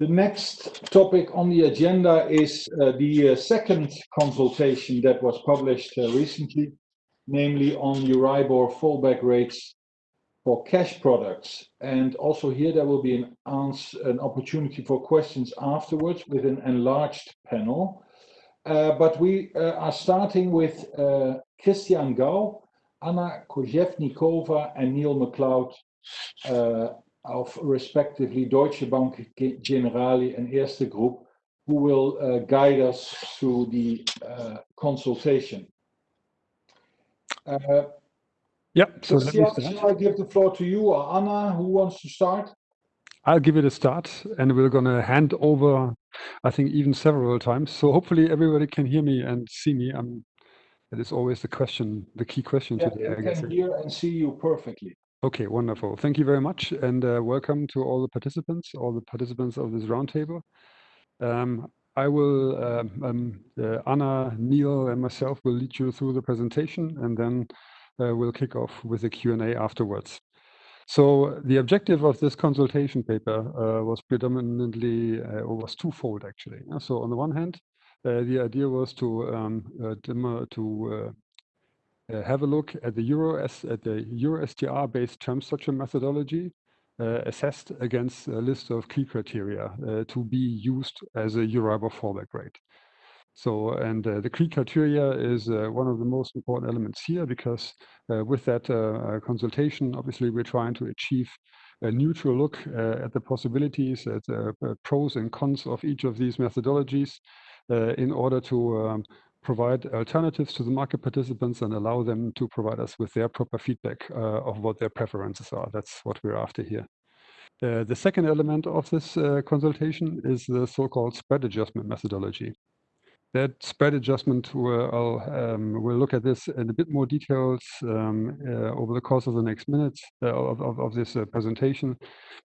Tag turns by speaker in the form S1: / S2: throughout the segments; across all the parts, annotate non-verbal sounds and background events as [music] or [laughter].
S1: The next topic on the agenda is uh, the uh, second consultation that was published uh, recently, namely on EURIBOR fallback rates for cash products. And also here, there will be an an opportunity for questions afterwards with an enlarged panel. But we are starting with Christian Gau, Anna Koževníková, and Neil MacLeod of respectively Deutsche Bank, Generali, and Erste Group, who will uh, guide us through the uh, consultation.
S2: Uh, yeah.
S1: Christian, shall I give the floor to you or Anna? Who wants to start?
S2: I'll give it a start, and we're going to hand over, I think, even several times. So hopefully everybody can hear me and see me. Um, that is always the question, the key question today, I guess.
S1: Yeah, can hear and see you perfectly.
S2: Okay, wonderful. Thank you very much, and uh, welcome to all the participants all the participants of this roundtable. Um, I will, uh, um, uh, Anna, Neil, and myself will lead you through the presentation, and then we'll kick off with a Q&A afterwards. So the objective of this consultation paper was predominantly, or was twofold, actually. So on the one hand, the idea was to um, to Uh, have a look at the EuroSTR-based term structure methodology uh, assessed against a list of key criteria uh, to be used as a EURIBOR fallback rate. So, and uh, the key criteria is one of the most important elements here because with that consultation, obviously, we're trying to achieve a neutral look at the possibilities, at the pros and cons of each of these methodologies in order to um, provide alternatives to the market participants and allow them to provide us with their proper feedback uh, of what their preferences are. That's what we're after here. Uh, the second element of this uh, consultation is the so-called spread adjustment methodology. That spread adjustment, um, we'll look at this in a bit more details um, uh, over the course of the next minutes uh, of this uh, presentation.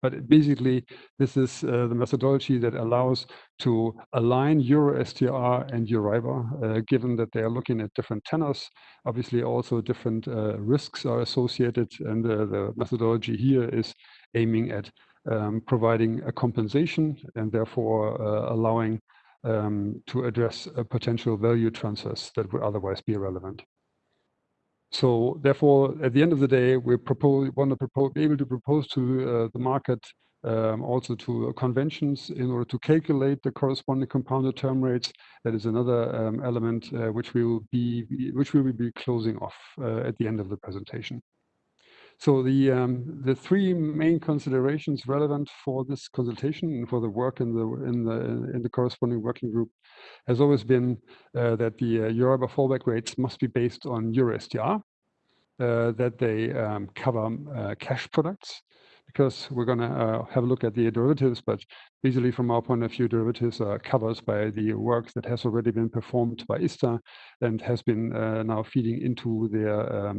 S2: But basically, this is the methodology that allows to align EuroSTR and EURIBOR, given that they are looking at different tenors. Obviously, also different risks are associated, and the methodology here is aiming at um, providing a compensation and therefore allowing Um, to address uh, potential value transfers that would otherwise be irrelevant. So therefore, at the end of the day, we want to be able to propose to uh, the market, um, also to conventions in order to calculate the corresponding compounded term rates. That is another um, element uh, which we will be closing off at the end of the presentation. So the um, the three main considerations relevant for this consultation and for the work in the in the in the corresponding working group has always been uh, that the uh, EURIBOR fallback rates must be based on EuroSTR, uh, that they um, cover um, cash products, because we're going to have a look at the derivatives, but basically from our point of view, derivatives are covered by the work that has already been performed by ISDA and has been now feeding into their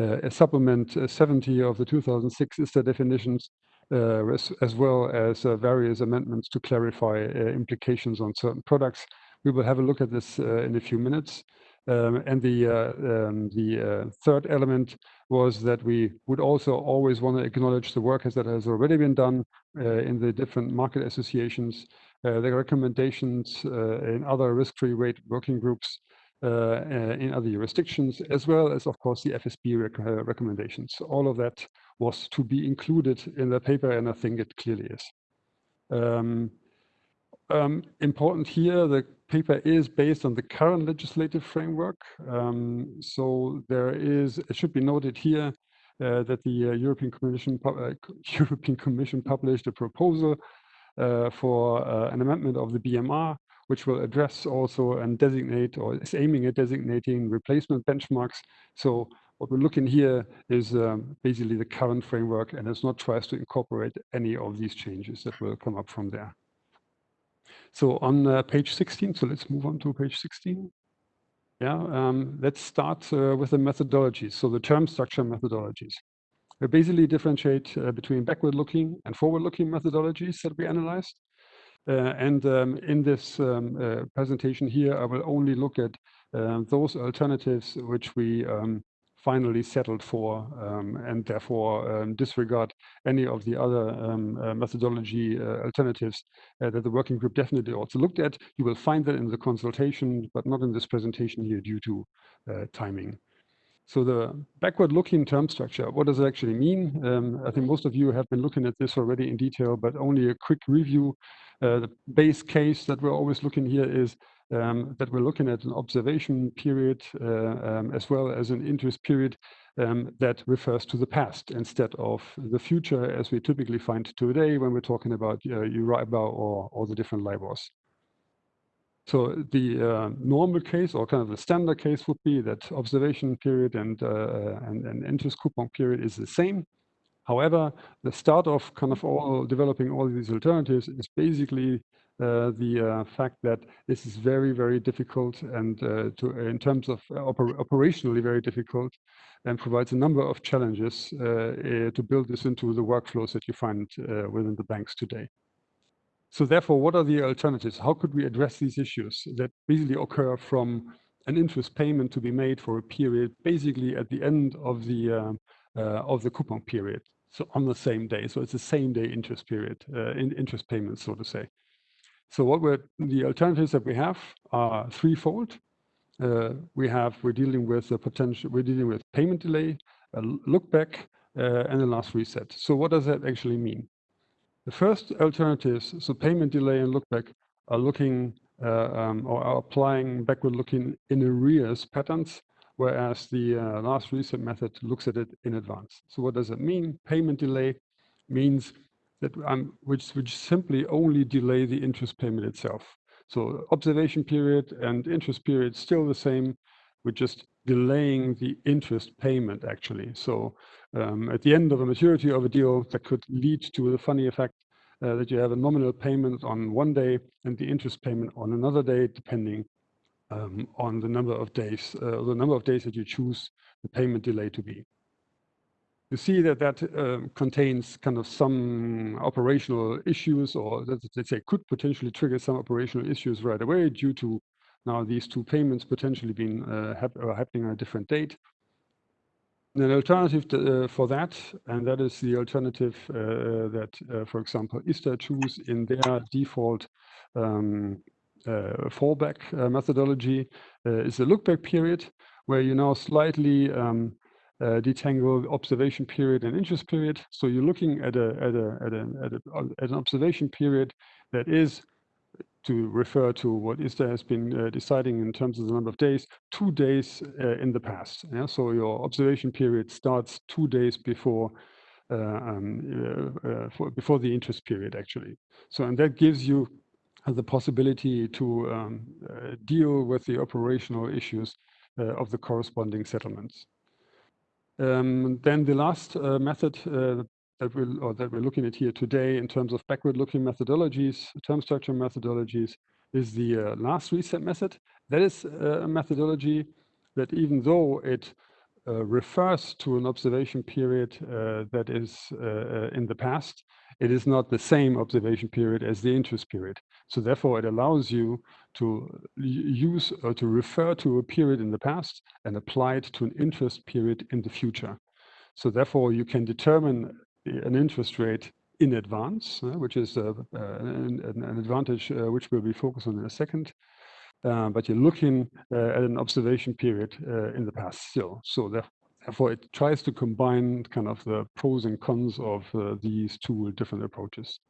S2: Uh, supplement uh, 70 of the 2006 ISDA definitions, uh, as well as various amendments to clarify implications on certain products. We will have a look at this in a few minutes. Um, and the um, the third element was that we would also always want to acknowledge the work that has already been done in the different market associations, the recommendations in other risk-free rate working groups Uh, uh, in other jurisdictions, as well as, of course, the FSB uh, recommendations. All of that was to be included in the paper, and I think it clearly is. Um, um, important here, the paper is based on the current legislative framework. Um, so there is, it should be noted here that the European Commission [laughs] European Commission published a proposal for an amendment of the BMR, which will address also and designate or is aiming at designating replacement benchmarks. So what we're looking here is um, basically the current framework, and it's not tries to incorporate any of these changes that will come up from there. So on uh, page 16, so let's move on to page 16. Yeah, um, Let's start uh, with the methodologies. So the term structure methodologies. We basically differentiate uh, between backward-looking and forward-looking methodologies that we analyzed. And in this presentation here, I will only look at those alternatives which we finally settled for um, and therefore um, disregard any of the other um, uh, methodology uh, alternatives uh, that the working group definitely also looked at. You will find that in the consultation, but not in this presentation here due to uh, timing. So the backward-looking term structure, what does it actually mean? Um, I think most of you have been looking at this already in detail, but only a quick review. Uh, the base case that we're always looking here is um, that we're looking at an observation period uh, um, as well as an interest period um, that refers to the past instead of the future as we typically find today when we're talking about uh, Euribor or, or the different LIBORs. So the uh, normal case or kind of the standard case would be that observation period and, uh, and, and interest coupon period is the same. However, the start of kind of all developing all these alternatives is basically uh, the uh, fact that this is very, very difficult and uh, to, in terms of oper operationally very difficult and provides a number of challenges to build this into the workflows that you find within the banks today. So therefore, what are the alternatives? How could we address these issues that basically occur from an interest payment to be made for a period basically at the end of the uh, uh, of the coupon period so on the same day so it's the same day interest period uh, in interest payments so to say so what we're, the alternatives that we have are threefold. Uh, we have, we're dealing with a potential, we're dealing with payment delay, a look back, uh, and a last reset. So what does that actually mean? The first alternatives, so payment delay and lookback, are looking uh, um, or are applying backward looking in arrears patterns, whereas the uh, last reset method looks at it in advance. So what does it mean? Payment delay means that um, which which simply only delay the interest payment itself. So observation period and interest period still the same. We're just delaying the interest payment actually. So um, at the end of a maturity of a deal, that could lead to the funny effect uh, that you have a nominal payment on one day and the interest payment on another day, depending um, on the number of days, uh, the number of days that you choose the payment delay to be you see that that uh, contains kind of some operational issues or that, let's say could potentially trigger some operational issues right away due to now these two payments potentially been uh, hap happening on a different date. And an alternative to, uh, for that, and that is the alternative uh, that, uh, for example, ISDA choose in their default um, uh, fallback methodology, is a look-back period where you now slightly um, uh, detangle observation period and interest period. So you're looking at a at a at a at, a, at an observation period that is to refer to what ISDA has been uh, deciding in terms of the number of days, two days uh, in the past. Yeah? So your observation period starts two days before uh, um, uh, uh, for, before the interest period, actually. So and that gives you the possibility to um, deal with the operational issues of the corresponding settlements. Um, then the last uh, method uh, that we're, or that we're looking at here today in terms of backward-looking methodologies, term structure methodologies, is the uh, last reset method. That is uh, a methodology that even though it uh, refers to an observation period uh, that is in the past, it is not the same observation period as the interest period. So therefore, it allows you to use or to refer to a period in the past and apply it to an interest period in the future. So therefore, you can determine an interest rate in advance, uh, which is uh, an, an, advantage uh, which we'll be focused on in a second. Uh, but you're looking uh, at an observation period in the past still. So therefore, it tries to combine kind of the pros and cons of these two different approaches.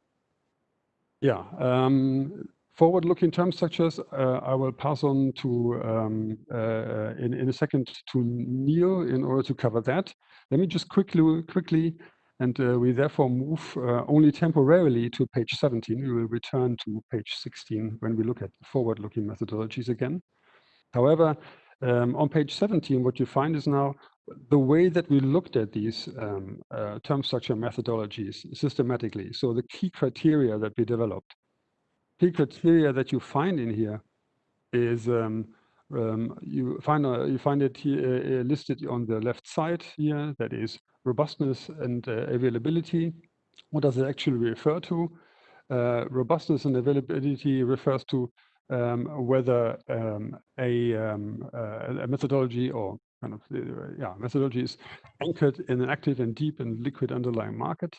S2: Yeah, um, forward-looking term structures, uh, I will pass on to um, uh, in, in a second to Neil in order to cover that. Let me just quickly, quickly, and uh, we therefore move uh, only temporarily to page 17. We will return to page 16 when we look at forward-looking methodologies again. However, um, on page 17, what you find is now the way that we looked at these um, uh, term structure methodologies systematically. So the key criteria that we developed, key criteria that you find in here is um, um, you find uh, you find it here, uh, listed on the left side here. That is robustness and uh, availability. What does it actually refer to? Uh, robustness and availability refers to um, whether um, a, um, uh, a methodology or kind of yeah methodology is anchored in an active and deep and liquid underlying market,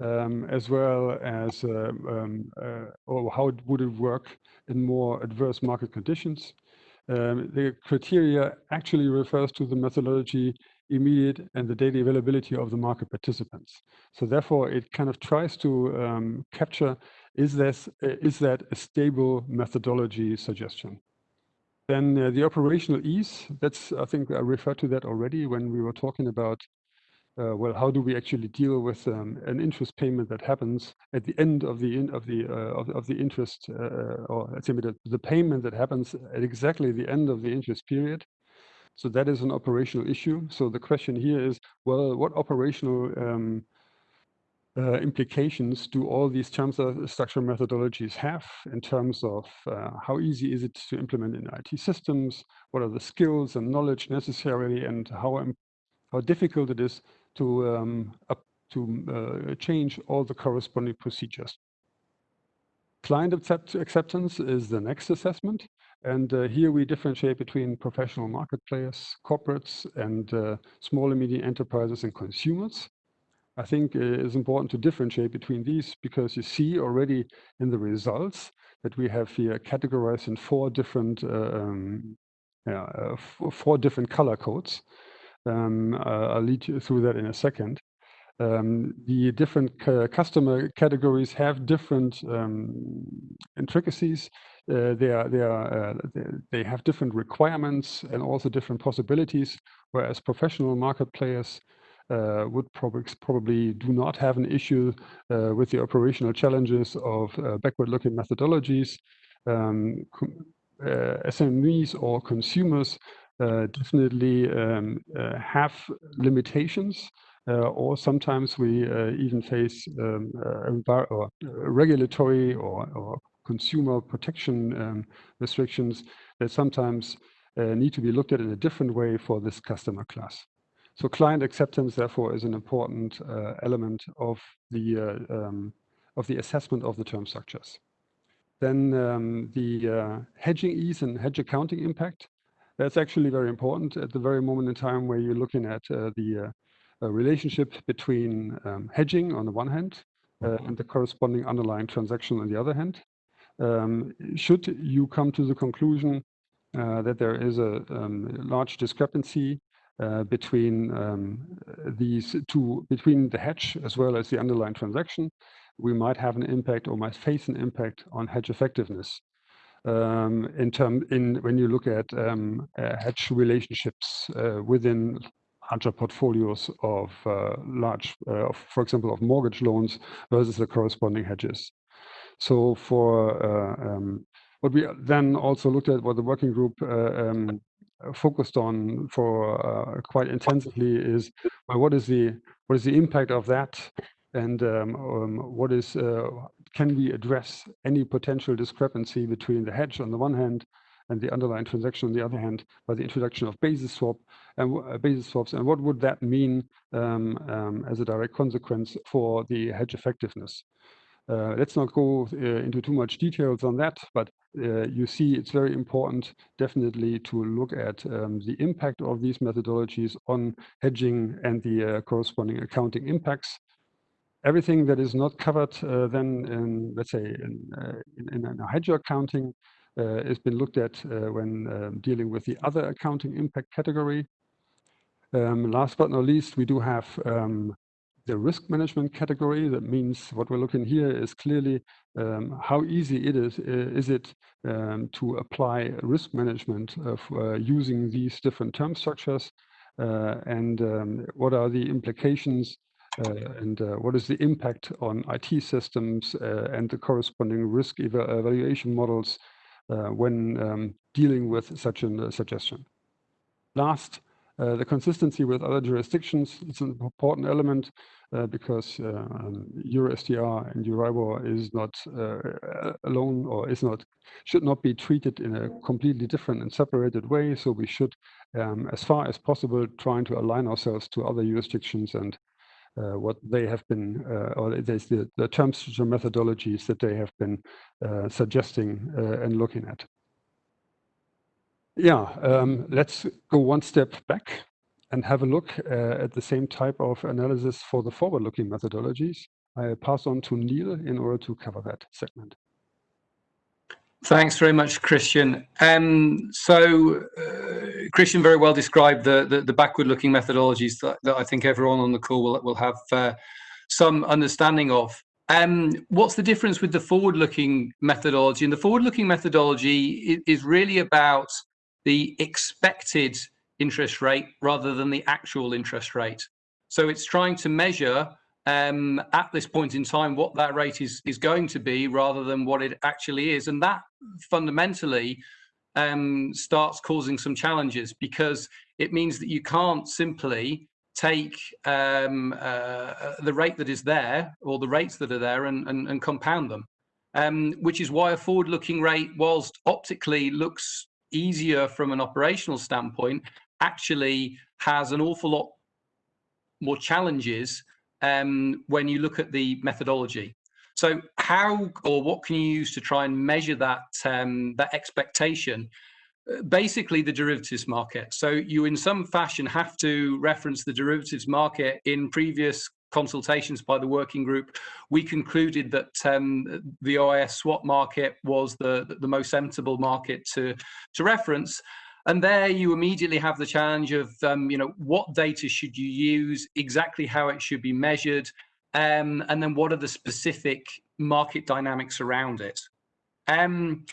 S2: um, as well as uh, um, uh, or how it would it work in more adverse market conditions. Um, the criteria actually refers to the methodology immediate and the daily availability of the market participants. So therefore, it kind of tries to um, capture is this is that a stable methodology suggestion. Then uh, the operational ease. That's I think I referred to that already when we were talking about uh, well, how do we actually deal with um, an interest payment that happens at the end of the in, of the uh, of, of, the interest uh, or let's say the, the payment that happens at exactly the end of the interest period. So that is an operational issue. So the question here is, well, what operational um, uh, implications do all these terms of structure methodologies have in terms of uh, how easy is it to implement in IT systems? What are the skills and knowledge necessary and how, how difficult it is to, um, up, to uh, change all the corresponding procedures. Client accept acceptance is the next assessment. And uh, here we differentiate between professional market players, corporates, and uh, small and medium enterprises and consumers. I think uh, it's important to differentiate between these because you see already in the results that we have here categorized in four different uh, um, yeah, uh, four different color codes. Um, I'll lead you through that in a second. Um, the different customer categories have different um, intricacies. Uh, they are they are uh, they, have different requirements and also different possibilities. Whereas professional market players uh, would probably probably do not have an issue uh, with the operational challenges of uh, backward-looking methodologies. Um, uh, SMEs or consumers uh, definitely um, uh, have limitations. Uh, or sometimes we even face um, or regulatory or, or, consumer protection um, restrictions that sometimes need to be looked at in a different way for this customer class. So client acceptance, therefore, is an important uh, element of the uh, um, of the assessment of the term structures. Then um, the uh, hedging ease and hedge accounting impact. That's actually very important at the very moment in time where you're looking at uh, the uh, relationship between um, hedging on the one hand uh, and the corresponding underlying transaction on the other hand. Um, should you come to the conclusion uh, that there is a um, large discrepancy uh, between um, these two, between the hedge as well as the underlying transaction, we might have an impact or might face an impact on hedge effectiveness in term in when you look at um, uh, hedge relationships uh, within larger portfolios of uh, large, for example, of mortgage loans versus the corresponding hedges. So for um, what we then also looked at, what the working group um, focused on for quite intensively is well, what is the what is the impact of that and um, um, what is can we address any potential discrepancy between the hedge on the one hand and the underlying transaction on the other hand by the introduction of basis swap and uh, basis swaps? And what would that mean um, um, as a direct consequence for the hedge effectiveness? Uh, let's not go uh, into too much details on that, but uh, you see it's very important definitely to look at um, the impact of these methodologies on hedging and the uh, corresponding accounting impacts everything that is not covered uh, then in, let's say, in, uh, in, in, a hedge accounting uh, has been looked at uh, when um, dealing with the other accounting impact category. Um, last but not least, we do have um, the risk management category. That means what we're looking here is clearly um, how easy it is, is it um, to apply risk management of, uh, using these different term structures uh, and um, what are the implications uh, and uh, what is the impact on IT systems uh, and the corresponding risk evaluation models when um, dealing with such a suggestion. Last, uh, the consistency with other jurisdictions is an important element uh, because uh, um, EUR-STR and Euribor is not alone or is not should not be treated in a completely different and separated way. So we should, um, as far as possible, trying to align ourselves to other jurisdictions and uh, what they have been, uh, or the, the terms or methodologies that they have been uh, suggesting and looking at. Yeah, um, let's go one step back and have a look uh, at the same type of analysis for the forward-looking methodologies. I pass on to Neil in order to cover that segment.
S3: Thanks very much, Christian. Um, so, uh, Christian very well described the, the, the backward-looking methodologies that, that, I think everyone on the call will, will have uh, some understanding of. Um, what's the difference with the forward-looking methodology? And the forward-looking methodology is, is really about the expected interest rate rather than the actual interest rate. So it's trying to measure um, at this point in time what that rate is is going to be rather than what it actually is, and that fundamentally um, starts causing some challenges because it means that you can't simply take um, uh, the rate that is there or the rates that are there and, and, and compound them. Um, which is why a forward-looking rate, whilst optically looks easier from an operational standpoint, actually has an awful lot more challenges um, when you look at the methodology. So how or what can you use to try and measure that um, that expectation? Basically, the derivatives market. So you, in some fashion, have to reference the derivatives market. In previous consultations by the working group, we concluded that um, the OIS swap market was the the most sensible market to to reference. And there you immediately have the challenge of, um, you know, what data should you use, exactly how it should be measured, um, and then what are the specific market dynamics around it. Um,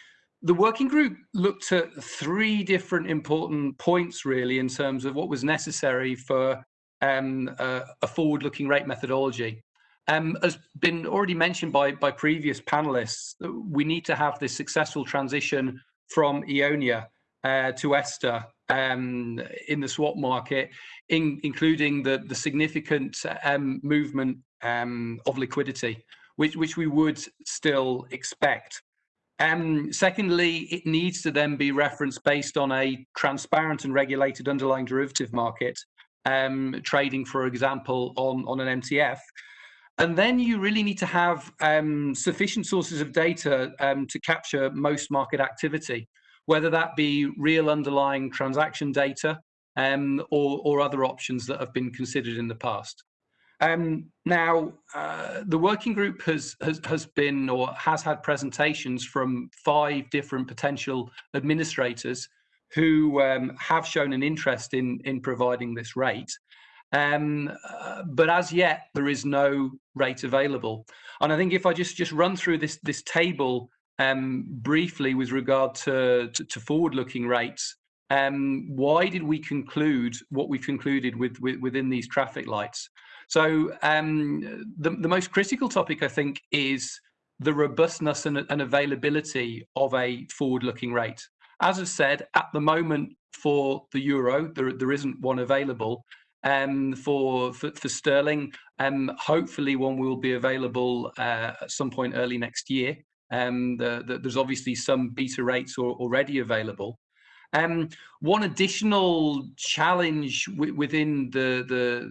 S3: the working group looked at three different important points really in terms of what was necessary for um, a, a forward-looking rate methodology. Um, as been already mentioned by, by previous panelists, we need to have this successful transition from Eonia uh, to ESTR um, in the swap market, in, including the, the significant um, movement um, of liquidity, which, which we would still expect. Um, secondly, it needs to then be referenced based on a transparent and regulated underlying derivative market, um, trading, for example, on, on an MTF. And then you really need to have um, sufficient sources of data um, to capture most market activity whether that be real underlying transaction data um, or, or, other options that have been considered in the past. Um, now, uh, the working group has, has, has been or has had presentations from five different potential administrators who um, have shown an interest in, in providing this rate. Um, uh, but as yet, there is no rate available. And I think if I just, just run through this, this table um, briefly with regard to, to, to forward-looking rates, um, why did we conclude what we concluded with, with, within these traffic lights? So um, the, the most critical topic, I think, is the robustness and, and availability of a forward-looking rate. As I said, at the moment for the euro, there, there isn't one available. Um, for, for, for sterling, um, hopefully one will be available uh, at some point early next year. Um, the, the, there's obviously some beta rates are already available. Um, one additional challenge within the, the,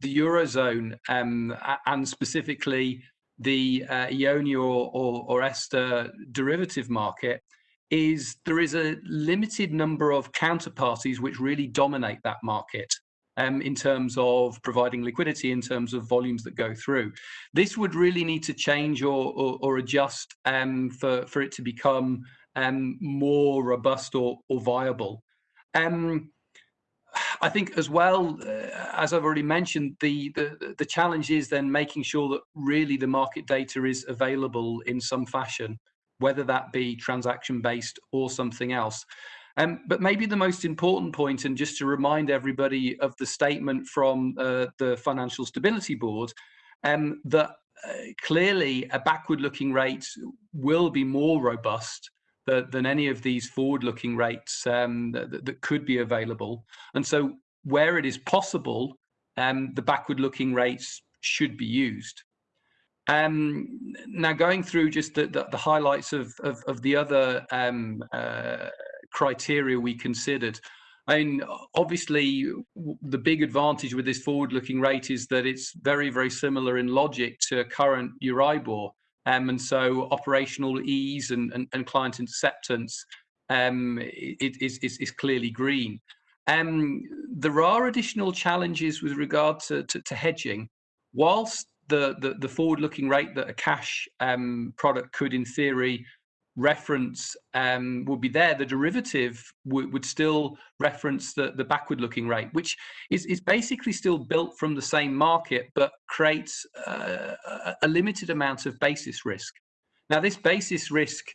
S3: the Eurozone um, and specifically the uh, Eonia or, or, or ESTR derivative market is there is a limited number of counterparties which really dominate that market um, in terms of providing liquidity, in terms of volumes that go through. This would really need to change or, or, or adjust um, for, for it to become um, more robust or, or viable. Um, I think as well, uh, as I've already mentioned, the, the, the challenge is then making sure that really the market data is available in some fashion, whether that be transaction based or something else. Um, but maybe the most important point, and just to remind everybody of the statement from uh, the Financial Stability Board, um, that uh, clearly a backward-looking rate will be more robust than, than any of these forward-looking rates um, that, that, could be available. And so where it is possible, um, the backward-looking rates should be used. Um, now, going through just the, the, the highlights of, of, of, the other um, uh, criteria we considered. I mean, obviously, the big advantage with this forward-looking rate is that it's very, very similar in logic to current Euribor. Um, and so operational ease and, and, and client acceptance um, is, clearly green. Um, there are additional challenges with regard to, to, to hedging. Whilst the, the, the forward-looking rate that a cash um, product could, in theory, reference um, would be there, the derivative would still reference the, the backward-looking rate, which is, is basically still built from the same market, but creates uh, a limited amount of basis risk. Now, this basis risk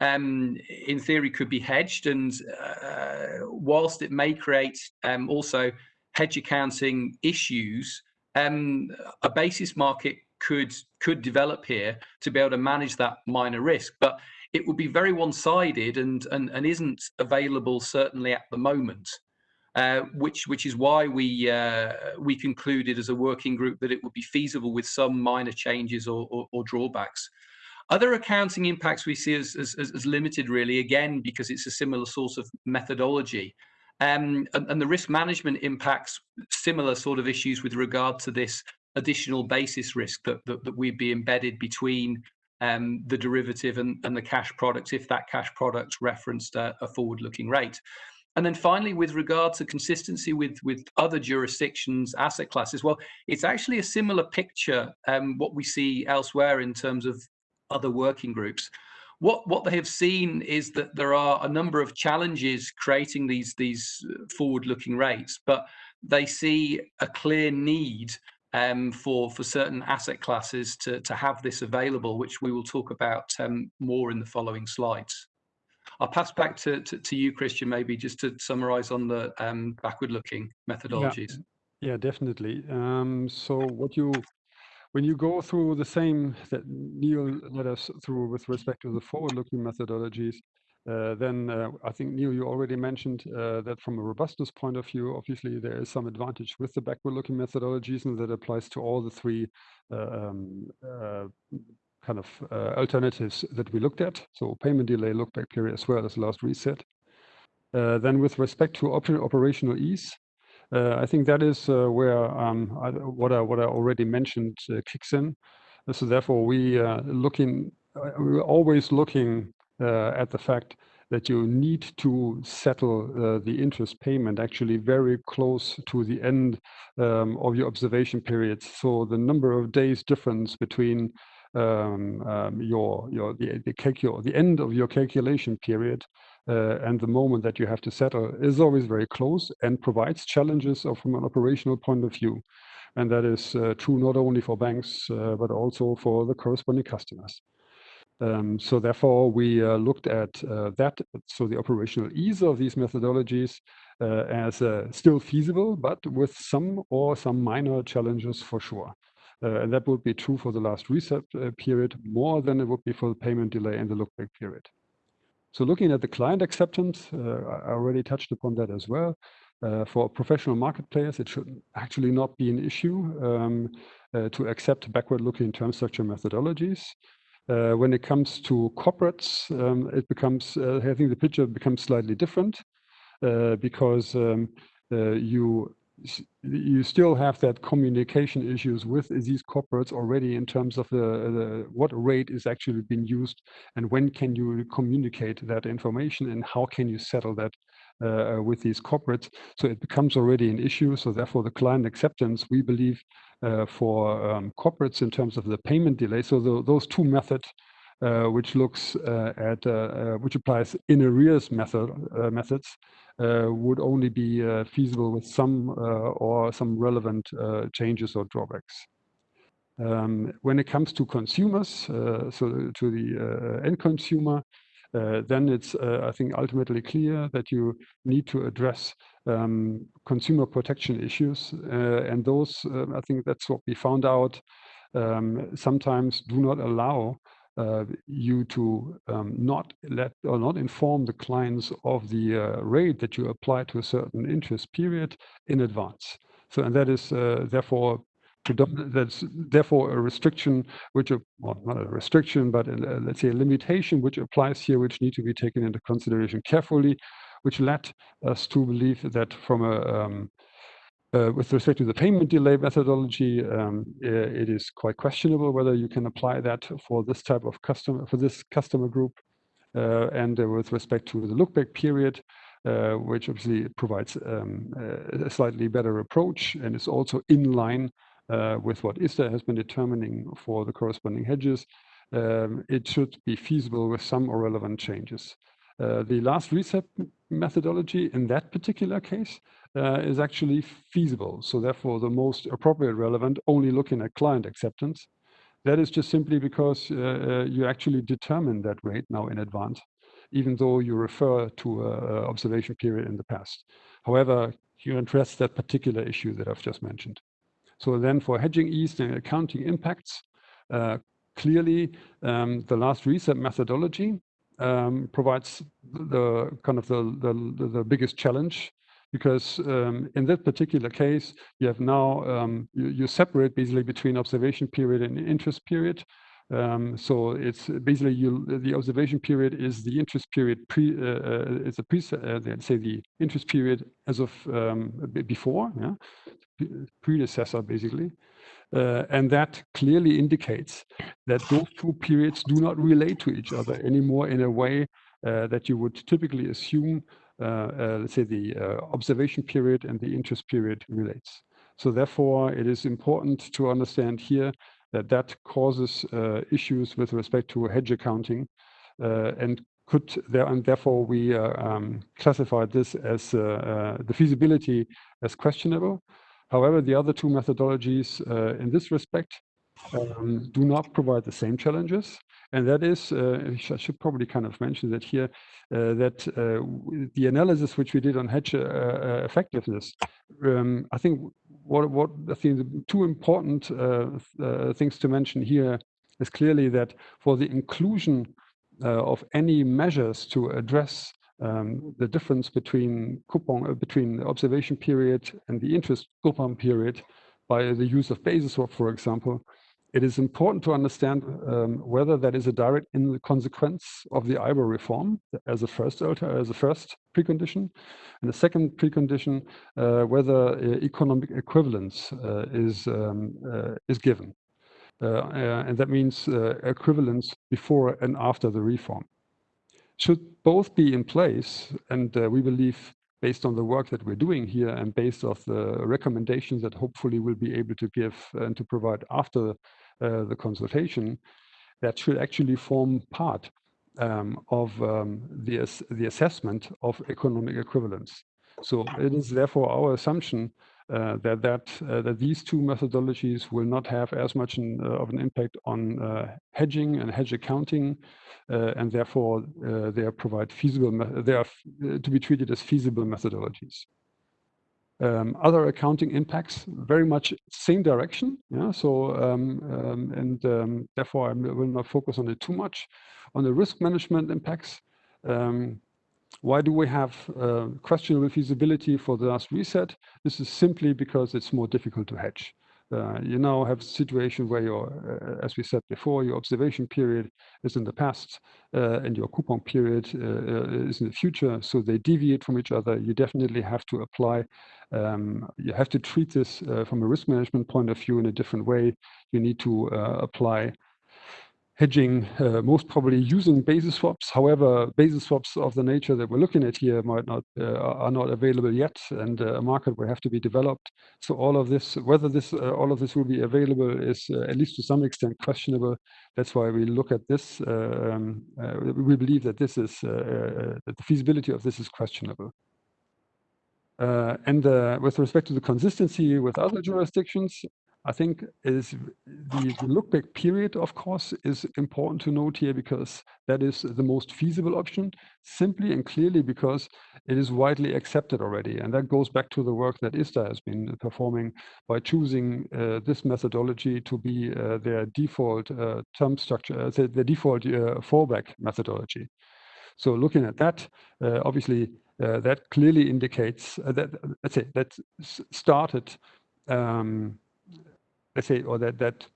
S3: um, in theory could be hedged and uh, whilst it may create um, also hedge accounting issues, um, a basis market could could develop here to be able to manage that minor risk. But it would be very one-sided and, and, and isn't available certainly at the moment. Uh, which which is why we uh, we concluded as a working group that it would be feasible with some minor changes or, or, or drawbacks. Other accounting impacts we see as, as, as, limited really, again, because it's a similar sort of methodology. Um, and, and, the risk management impacts similar sort of issues with regard to this additional basis risk that, that, that would be embedded between um, the derivative and, and, the cash product if that cash product referenced a, a forward-looking rate. And then finally, with regard to consistency with, with other jurisdictions, asset classes, well, it's actually a similar picture, um, what we see elsewhere in terms of other working groups. What, what they have seen is that there are a number of challenges creating these, these forward-looking rates, but they see a clear need um, for, for certain asset classes to, to have this available, which we will talk about um, more in the following slides. I'll pass back to, to, to you, Christian, maybe just to summarize on the um, backward-looking methodologies.
S2: Yeah, yeah definitely. Um, so what you when you go through the same that Neil led us through with respect to the forward-looking methodologies, then uh, I think, Neil, you already mentioned uh, that from a robustness point of view, obviously there is some advantage with the backward-looking methodologies, and that applies to all the three uh, um, uh, kind of uh, alternatives that we looked at. So payment delay, look-back period, as well as last reset. then with respect to op operational ease, uh, I think that is uh, where um, what I what I already mentioned uh, kicks in. So therefore, we are looking we're always looking at the fact that you need to settle uh, the interest payment actually very close to the end um, of your observation periods. So the number of days difference between um, um, your your the the, the end of your calculation period uh, and the moment that you have to settle is always very close and provides challenges from an operational point of view. And that is uh, true not only for banks, uh, but also for the corresponding customers. Um, so therefore, we uh, looked at uh, that, so the operational ease of these methodologies uh, as still feasible, but with some or some minor challenges for sure. and that would be true for the last reset period more than it would be for the payment delay and the look-back period. So looking at the client acceptance, uh, I already touched upon that as well. Uh, for professional market players, it should actually not be an issue um, uh, to accept backward-looking term structure methodologies. Uh, when it comes to corporates, um, it becomes, uh, I think the picture becomes slightly different uh, because um, you you still have that communication issues with these corporates already in terms of the, the, what rate is actually being used and when can you communicate that information and how can you settle that uh, with these corporates. So it becomes already an issue. So therefore the client acceptance we believe uh, for um, corporates in terms of the payment delay so the, those two methods uh, which looks uh, at uh, uh, which applies in arrears method methods uh, would only be uh, feasible with some uh, or some relevant changes or drawbacks. Um, when it comes to consumers, so to the end consumer, uh, then it's, uh, I think, ultimately clear that you need to address um, consumer protection issues. Uh, and those, I think that's what we found out, um, sometimes do not allow uh, you to um, not let or not inform the clients of the uh, rate that you apply to a certain interest period in advance. So, and that is uh, therefore that's therefore a restriction, which, well, not a restriction, but a, let's say a limitation which applies here, which need to be taken into consideration carefully, which led us to believe that from a um, uh, with respect to the payment delay methodology, um, it is quite questionable whether you can apply that for this type of customer, for this customer group. and with respect to the lookback period, which obviously provides um, a slightly better approach and is also in line with what ISDA has been determining for the corresponding hedges, um, it should be feasible with some irrelevant changes. Uh, the last reset methodology in that particular case uh, is actually feasible. So therefore, the most appropriate relevant, only looking at client acceptance. That is just simply because uh, uh you actually determine that rate now in advance, even though you refer to an observation period in the past. However, you address that particular issue that I've just mentioned. So then for hedging ease and accounting impacts, uh, clearly um, the last reset methodology um, provides the kind of the, the, the biggest challenge because um, in that particular case, you have now, um, you, you, separate basically between observation period and interest period. Um, so it's basically you, the observation period is the interest period pre, uh, uh it's a pre, uh, say the interest period as of um, before, yeah, predecessor basically. Uh, and that clearly indicates that those two periods do not relate to each other anymore in a way uh, that you would typically assume, uh, uh let's say, the uh, observation period and the interest period relates. So therefore, it is important to understand here that that causes uh, issues with respect to hedge accounting and could there and therefore we um, classified this as the feasibility as questionable However, the other two methodologies uh, in this respect um, do not provide the same challenges. And that is, uh, I should probably kind of mention that here, uh, that uh, the analysis which we did on hedge uh, uh, effectiveness, um, I think what, what I think the two important things to mention here is clearly that for the inclusion of any measures to address um, the difference between coupon uh, between the observation period and the interest coupon period by the use of basis swap, for example, it is important to understand um, whether that is a direct in consequence of the IBOR reform as a first alter, as a first precondition, and the second precondition uh, whether uh, economic equivalence uh, is um, uh, is given, uh, and that means equivalence before and after the reform should both be in place. And uh, we believe based on the work that we're doing here and based off the recommendations that hopefully we'll be able to give and to provide after uh, the consultation, that should actually form part um, of um, the, the assessment of economic equivalence. So it is therefore our assumption uh, that that uh, that these two methodologies will not have as much an, uh, of an impact on uh, hedging and hedge accounting, uh, and therefore uh, they are provide feasible. They are to be treated as feasible methodologies. Um, other accounting impacts very much same direction. Yeah. So um, um, and um, therefore I will not focus on it too much. On the risk management impacts. Um, why do we have uh, questionable feasibility for the last reset? This is simply because it's more difficult to hedge. Uh, you now have a situation where your, uh, as we said before, your observation period is in the past uh, and your coupon period uh, uh, is in the future. So they deviate from each other. You definitely have to apply, um, you have to treat this uh, from a risk management point of view in a different way. You need to apply hedging, uh, most probably using basis swaps. However, basis swaps of the nature that we're looking at here might not uh, are not available yet, and uh, a market will have to be developed. So all of this, whether this uh, all of this will be available, is uh, at least to some extent questionable. That's why we look at this. Uh, um, we believe that this is that the feasibility of this is questionable. and with respect to the consistency with other jurisdictions, I think is the, the look back period, of course, is important to note here because that is the most feasible option, simply and clearly because it is widely accepted already. And that goes back to the work that ISDA has been performing by choosing uh, this methodology to be uh, their default uh, term structure, uh, the default uh, fallback methodology. So looking at that, uh, obviously, that clearly indicates that, let's say, that started um, let's say, or that that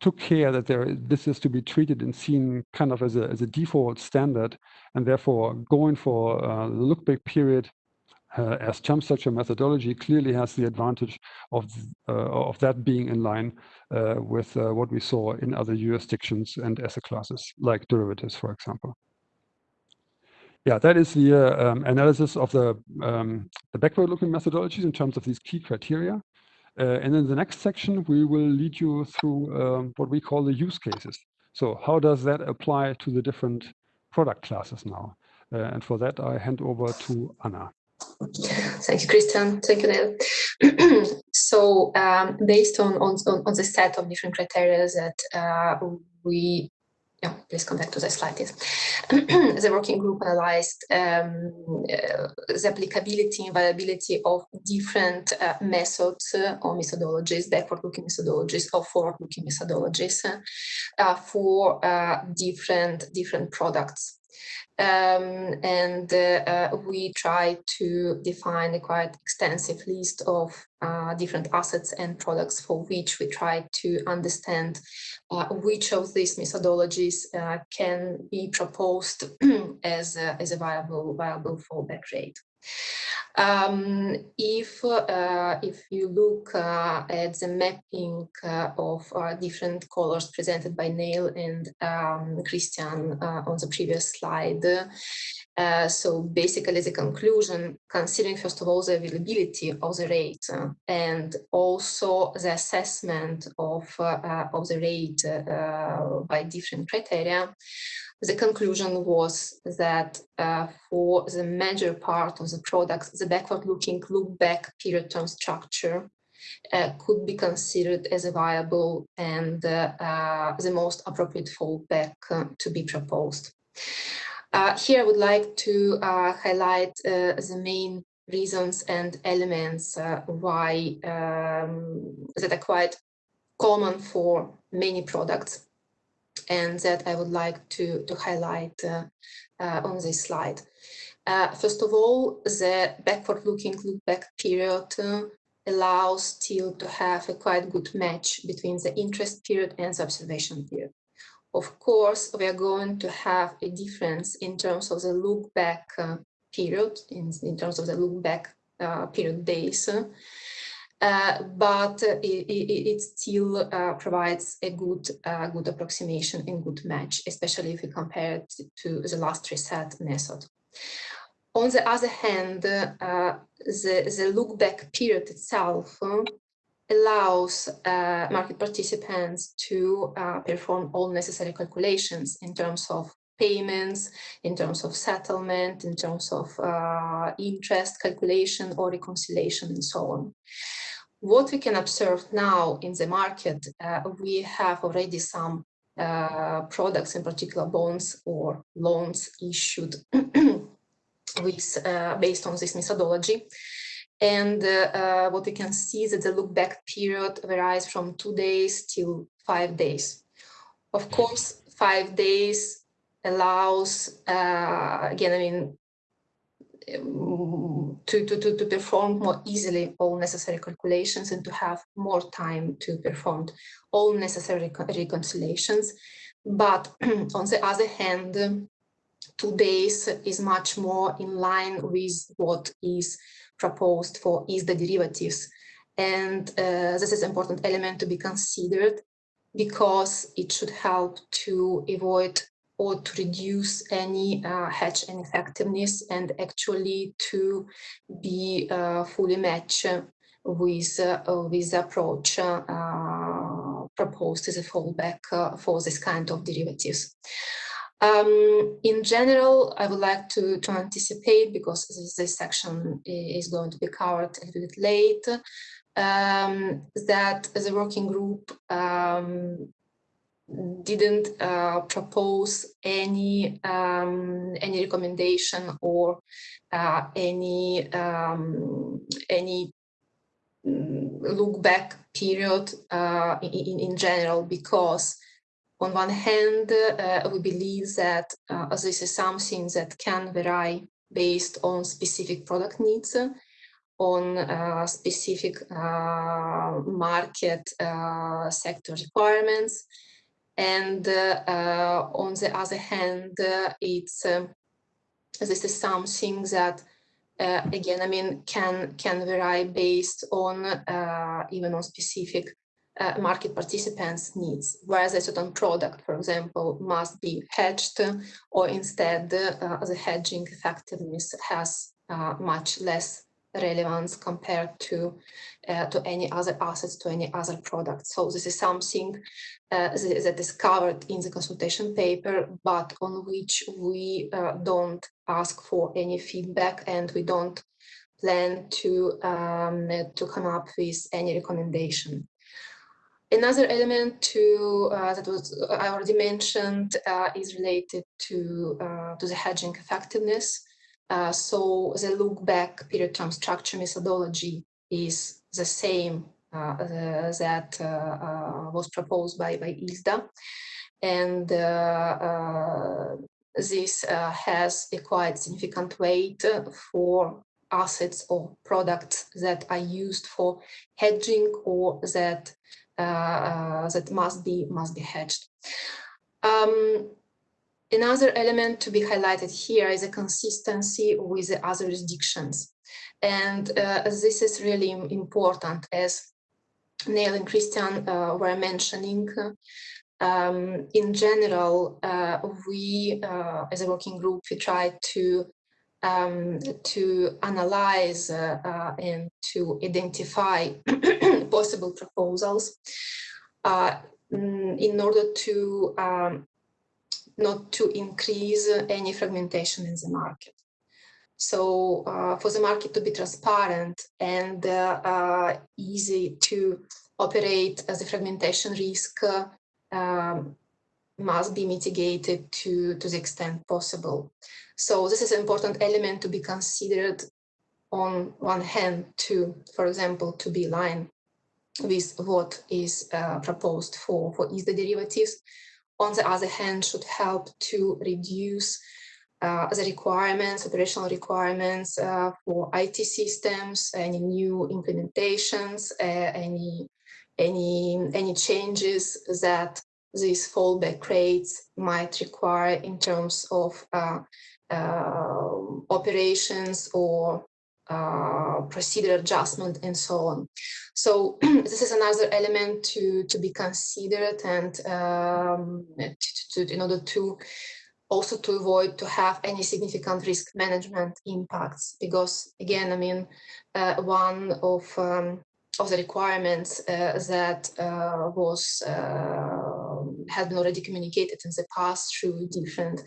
S2: took care that there this is to be treated and seen kind of as a as a default standard, and therefore going for uh, the look back period uh, as chump structure methodology clearly has the advantage of uh, of that being in line uh, with uh, what we saw in other jurisdictions and asset classes like derivatives, for example. yeah, that is the uh, um, analysis of the, um, the backward-looking methodologies in terms of these key criteria. Uh, and in the next section, we will lead you through um, what we call the use cases. So how does that apply to the different product classes now? Uh, and for that, I hand over to Anna.
S4: Thank you, Christian. Thank you, Neil. [clears throat] so um, based on, on, on the set of different criteria that uh, we yeah, please come back to the slide, yes. [clears throat] the working group analyzed um, uh, the applicability and viability of different uh, methods uh, or methodologies, backward-looking methodologies or forward-looking methodologies uh, for uh, different different products. Um, and uh, we try to define a quite extensive list of uh, different assets and products for which we try to understand uh, which of these methodologies uh, can be proposed [clears throat] as, a, as a viable, viable fallback rate. Um, if uh, if you look uh, at the mapping uh, of different colors presented by Neil and um, Christian on the previous slide, uh, so basically the conclusion, considering first of all the availability of the rate and also the assessment of of the rate by different criteria, the conclusion was that uh, for the major part of the products, the backward-looking look-back period term structure uh, could be considered as a viable and uh, uh the most appropriate fallback uh, to be proposed. Uh, here I would like to highlight the main reasons and elements why um, that are quite common for many products and that I would like to, to highlight uh, uh, on this slide. Uh, first of all, the backward-looking look-back period allows still to have a quite good match between the interest period and the observation period. Of course, we are going to have a difference in terms of the look back uh, period, in, in terms of the look back uh, period days. Uh, but it, it, still uh, provides a good uh, good approximation and good match, especially if we compare it to the last reset method. On the other hand, uh, the, the look back period itself allows uh, market participants to perform all necessary calculations in terms of payments, in terms of settlement, in terms of interest calculation or reconciliation and so on what we can observe now in the market, uh, we have already some uh, products, in particular bonds or loans issued [clears throat] with, uh, based on this methodology. And uh, what we can see is that the look back period varies from two days till five days. Of course, five days allows, uh, again, I mean, to, to, to, to perform more easily all necessary calculations and to have more time to perform all necessary reconciliations. But [clears throat] on the other hand, two days is much more in line with what is proposed for ISDA derivatives. And uh, this is an important element to be considered because it should help to avoid or to reduce any uh, hedge ineffectiveness and actually to be uh, fully matched with, uh, with the approach uh, proposed as a fallback uh, for this kind of derivatives. Um, in general, I would like to, to anticipate, because this, this, section is going to be covered a little bit late, um, that the working group um, didn't uh, propose any um, any recommendation or uh, any um, any look back period uh, in, in general because on one hand uh, we believe that uh, this is something that can vary based on specific product needs on uh, specific market sector requirements and uh, uh, on the other hand, uh, it's this is something that uh, again, I mean, can can vary based on uh, even on specific uh, market participants needs, whereas a certain product, for example, must be hedged or instead uh, the hedging effectiveness has uh, much less relevance compared to uh, to any other assets, to any other product. So this is something uh, that is covered in the consultation paper, but on which we uh, don't ask for any feedback and we don't plan to um, to come up with any recommendation. Another element to uh, that was I already mentioned uh, is related to uh, to the hedging effectiveness. Uh, so the look back period term structure methodology is the same uh, that uh, was proposed by, by ISDA. And this has a quite significant weight for assets or products that are used for hedging or that that must be must be hedged. Um, Another element to be highlighted here is a consistency with the other jurisdictions. And uh, this is really important as Neil and Christian uh, were mentioning. Um, in general, uh, we, uh, as a working group, we try to um, to analyze uh, uh, and to identify possible proposals mm, in order to um, not to increase any fragmentation in the market. So uh, for the market to be transparent and uh, uh, easy to operate as a fragmentation risk um, must be mitigated to, to the extent possible. So this is an important element to be considered on one hand to, for example, to be aligned with what is uh, proposed for, for ISDA derivatives, on the other hand, should help to reduce uh, the requirements, operational requirements uh, for IT systems, any new implementations, uh, any any any changes that these fallback rates might require in terms of uh, uh, operations or uh, procedure adjustment and so on. So [clears throat] this is another element to, to be considered and um, to, to, in order to also to avoid to have any significant risk management impacts because again, I mean, uh, one of um, of the requirements uh, that uh, was uh, had been already communicated in the past through different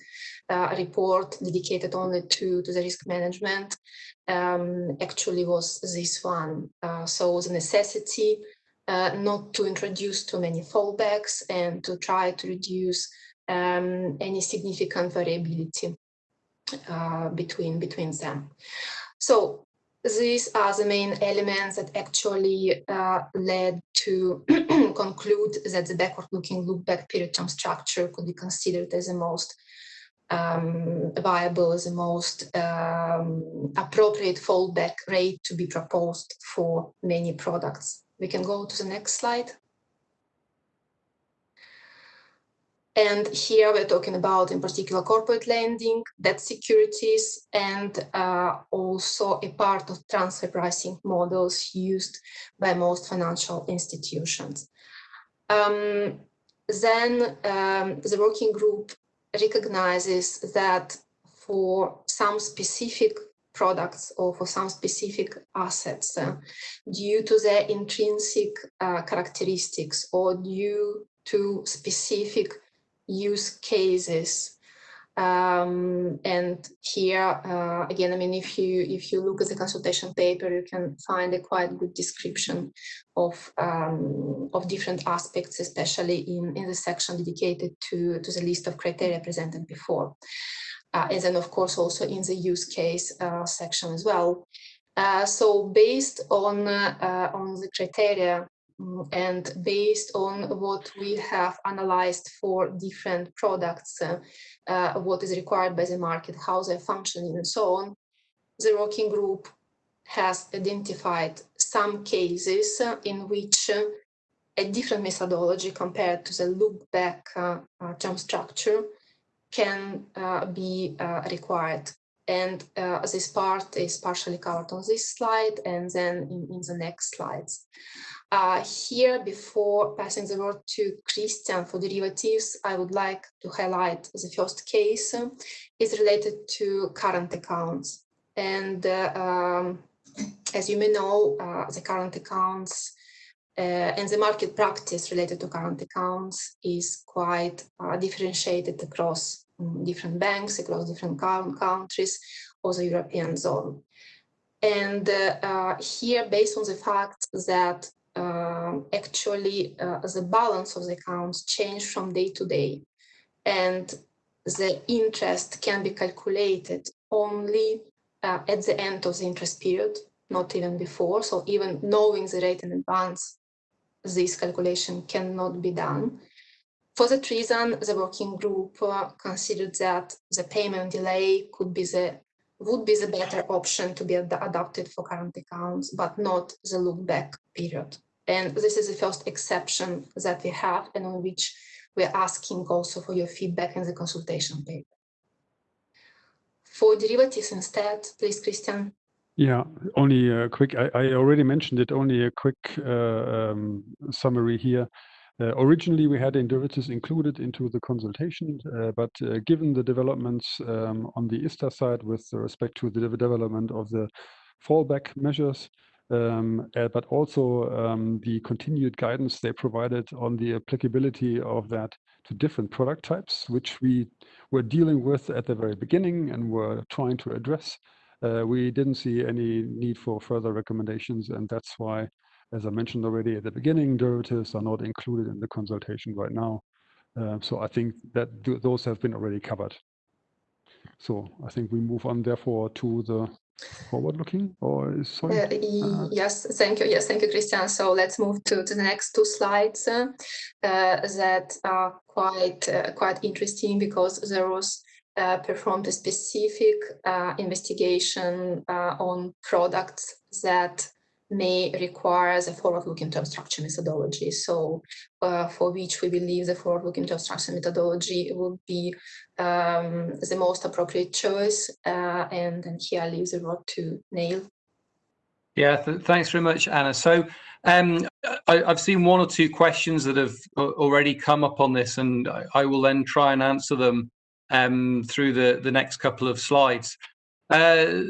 S4: uh, report dedicated only to, to the risk management um, actually was this one. Uh, so the necessity uh, not to introduce too many fallbacks and to try to reduce um, any significant variability uh, between, between them. So these are the main elements that actually uh, led to [clears throat] conclude that the backward-looking look-back period term structure could be considered as the most um, viable, as the most um, appropriate fallback rate to be proposed for many products. We can go to the next slide. And here we're talking about, in particular, corporate lending, debt securities, and uh, also a part of transfer pricing models used by most financial institutions. Um, then um, the working group recognizes that for some specific products or for some specific assets, uh, due to their intrinsic uh, characteristics or due to specific use cases. Um, and here, uh, again, I mean, if you if you look at the consultation paper, you can find a quite good description of um, of different aspects, especially in in the section dedicated to to the list of criteria presented before, uh, and then of course also in the use case uh, section as well. Uh, so based on uh, on the criteria and based on what we have analyzed for different products, uh, uh, what is required by the market, how they're functioning and so on, the working group has identified some cases in which uh, a different methodology compared to the look back uh, uh, term structure can be required. And uh, this part is partially covered on this slide and then in, in the next slides. Uh, here, before passing the word to Christian for derivatives, I would like to highlight the first case uh, is related to current accounts. And uh, um, as you may know, uh, the current accounts uh, and the market practice related to current accounts is quite uh, differentiated across um, different banks, across different countries or the European zone. And uh, here, based on the fact that uh, actually uh, the balance of the accounts change from day to day, and the interest can be calculated only uh, at the end of the interest period, not even before. So even knowing the rate in advance, this calculation cannot be done. For that reason, the working group uh, considered that the payment delay could be the would be the better option to be ad adopted for current accounts, but not the look back period. And this is the first exception that we have and on which we're asking also for your feedback in the consultation paper. For derivatives instead, please, Christian.
S2: Yeah, only a quick, I, I already mentioned it, only a quick uh, um, summary here. Uh, originally, we had derivatives included into the consultation, uh, but uh, given the developments um, on the ISDA side with respect to the development of the fallback measures, um, uh, but also um, the continued guidance they provided on the applicability of that to different product types, which we were dealing with at the very beginning and were trying to address. Uh, we didn't see any need for further recommendations, and that's why as I mentioned already at the beginning, derivatives are not included in the consultation right now. Uh, so I think that th those have been already covered. So I think we move on therefore to the forward looking or is sorry?
S4: Uh, uh, yes, thank you. Yes, thank you, Christian. So let's move to, to the next two slides uh, that are quite uh, quite interesting because there was uh, performed a specific investigation on products that may require the forward-looking term structure methodology. So uh, for which we believe the forward-looking term structure methodology would be um, the most appropriate choice. Uh, and then here I leave the word to Neil.
S3: Yeah, th thanks very much, Anna. So um, I, have seen one or two questions that have already come up on this, and I, I will then try and answer them um, through the, the next couple of slides. Uh,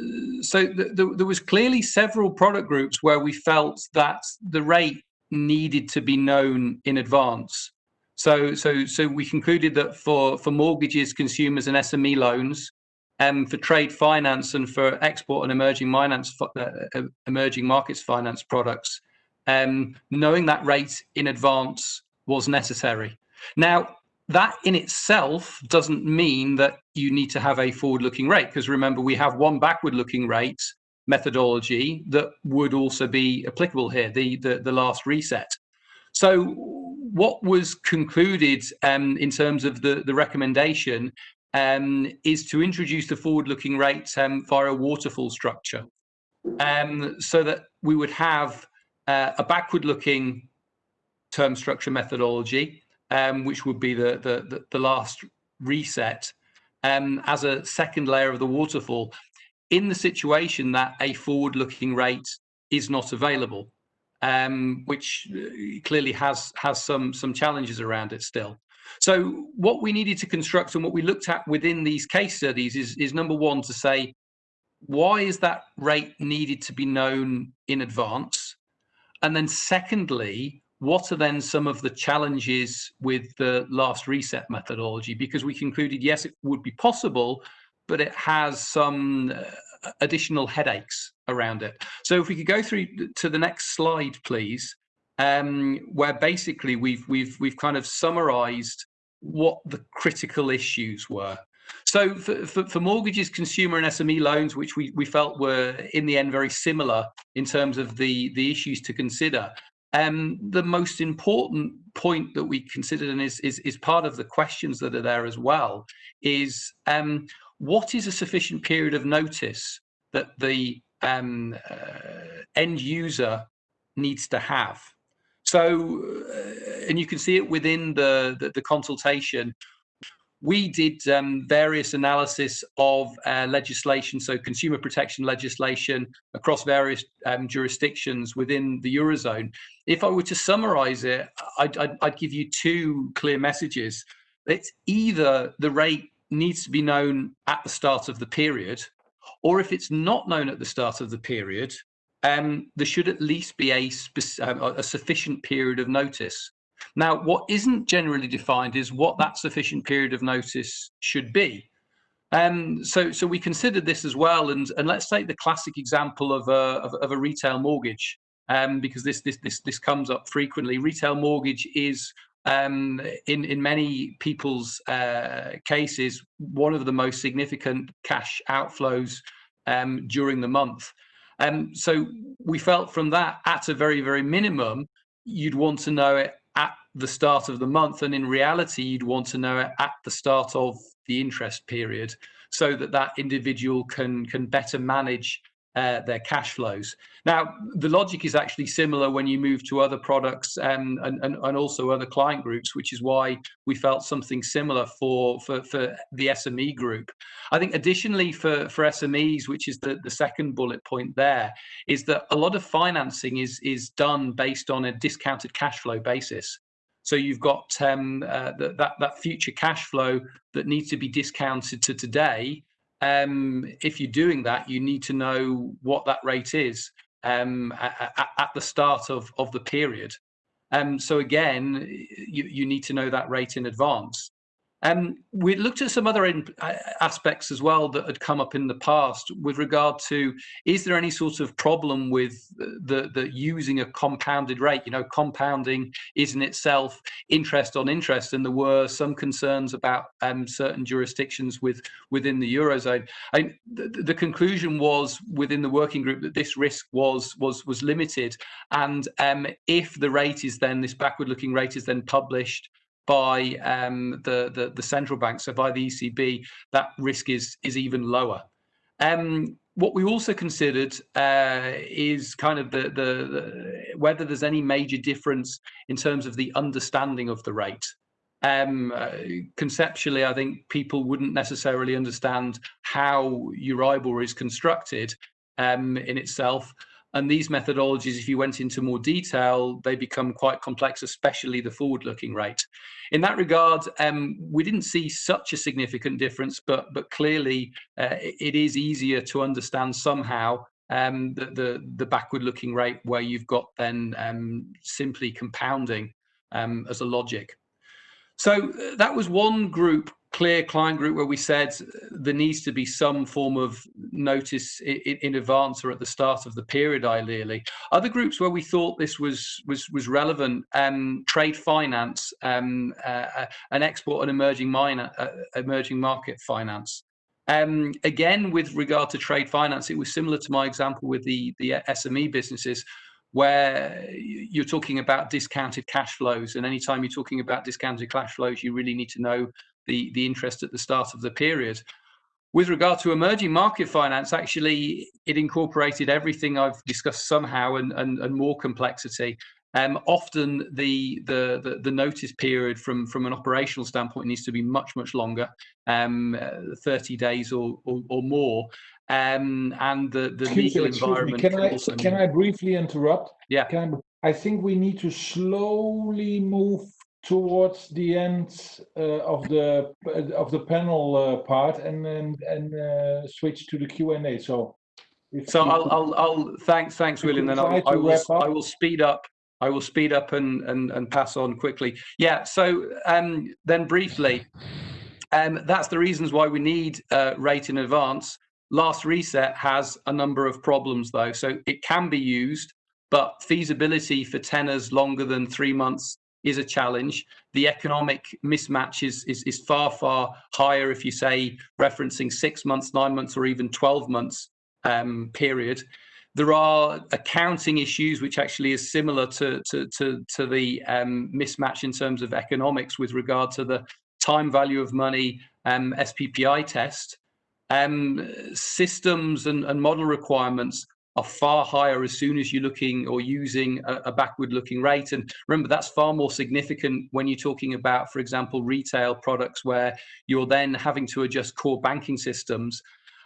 S3: so th th there was clearly several product groups where we felt that the rate needed to be known in advance. So, so, so we concluded that for for mortgages, consumers, and SME loans, um, for trade finance, and for export and emerging finance, uh, uh, emerging markets finance products, um, knowing that rate in advance was necessary. Now, that in itself doesn't mean that you need to have a forward-looking rate because remember we have one backward-looking rate methodology that would also be applicable here the the, the last reset. So what was concluded um, in terms of the the recommendation um, is to introduce the forward-looking rate um, via a waterfall structure. Um, so that we would have uh, a backward-looking term structure methodology um, which would be the, the, the, last reset, um, as a second layer of the waterfall in the situation that a forward-looking rate is not available, um, which uh, clearly has has some some challenges around it still. So what we needed to construct and what we looked at within these case studies is, is number one to say, why is that rate needed to be known in advance? And then secondly, what are then some of the challenges with the last reset methodology? Because we concluded, yes, it would be possible, but it has some uh, additional headaches around it. So if we could go through to the next slide, please, um, where basically we've we've we've kind of summarized what the critical issues were. So for, for, for, mortgages, consumer and SME loans, which we, we felt were in the end very similar in terms of the, the issues to consider, um, the most important point that we considered and is, is, is part of the questions that are there as well is um, what is a sufficient period of notice that the um, uh, end user needs to have? So, uh, and you can see it within the, the, the consultation, we did um, various analysis of uh, legislation, so consumer protection legislation across various um, jurisdictions within the Eurozone. If I were to summarize it, I'd, I'd, I'd give you two clear messages. It's either the rate needs to be known at the start of the period, or if it's not known at the start of the period, um, there should at least be a, um, a sufficient period of notice. Now, what isn't generally defined is what that sufficient period of notice should be. Um, so, so we considered this as well, and, and let's take the classic example of a, of, of a retail mortgage, um, because this, this, this, this comes up frequently. Retail mortgage is um, in in many people's uh, cases one of the most significant cash outflows um, during the month. Um, so we felt from that, at a very very minimum, you'd want to know it the start of the month, and in reality, you'd want to know it at the start of the interest period, so that that individual can can better manage uh, their cash flows. Now, the logic is actually similar when you move to other products um, and, and, and, also other client groups, which is why we felt something similar for, for, for the SME group. I think additionally for, for SMEs, which is the, the second bullet point there, is that a lot of financing is, is done based on a discounted cash flow basis. So you've got um, uh, that, that future cash flow that needs to be discounted to today um, if you're doing that, you need to know what that rate is um, at, at, the start of, of the period. Um, so again, you, you need to know that rate in advance. Um, we looked at some other uh, aspects as well that had come up in the past with regard to is there any sort of problem with the, the using a compounded rate? You know, compounding is in itself interest on interest, and there were some concerns about um, certain jurisdictions with within the eurozone. I, the, the conclusion was within the working group that this risk was was was limited, and um, if the rate is then this backward-looking rate is then published by um, the, the, the central bank, so by the ECB, that risk is is even lower. Um, what we also considered uh, is kind of the, the, the, whether there's any major difference in terms of the understanding of the rate. Um, uh, conceptually, I think people wouldn't necessarily understand how Euribor is constructed um, in itself. And these methodologies, if you went into more detail, they become quite complex, especially the forward-looking rate. In that regard, um, we didn't see such a significant difference, but but clearly uh, it is easier to understand somehow um, the, the, the backward-looking rate where you've got then um, simply compounding um, as a logic. So uh, that was one group clear client group where we said there needs to be some form of notice in, in, advance or at the start of the period ideally. Other groups where we thought this was was was relevant um, trade finance um, uh, uh an export and emerging minor uh, emerging market finance. Um, again with regard to trade finance it was similar to my example with the the sme businesses where you're talking about discounted cash flows and anytime you're talking about discounted cash flows you really need to know the, the interest at the start of the period. With regard to emerging market finance, actually, it incorporated everything I've discussed somehow and, and, and more complexity. Um, often the, the, the the notice period from from an operational standpoint needs to be much much longer, um, 30 days or or, or more, um, and the the
S1: excuse
S3: legal
S1: me,
S3: environment.
S1: Can, I can I briefly interrupt?
S3: Yeah.
S1: Can I, I think we need to slowly move towards the end uh, of the uh, of the panel uh, part and and, and uh, switch to the Q and A. So,
S3: so I'll, I'll I'll thanks thanks William. Then I'll, I will I will speed up. I will speed up and and and pass on quickly. Yeah. So um, then briefly, um, that's the reasons why we need uh, rate in advance. Last reset has a number of problems though, so it can be used, but feasibility for tenors longer than three months is a challenge. The economic mismatch is, is, is far, far higher if you say referencing six months, nine months, or even 12 months um, period. There are accounting issues, which actually is similar to, to, to, to the um, mismatch in terms of economics with regard to the time value of money um, SPPI test. Um, systems and, and model requirements are far higher as soon as you're looking or using a, a backward looking rate. And remember, that's far more significant when you're talking about, for example, retail products where you're then having to adjust core banking systems.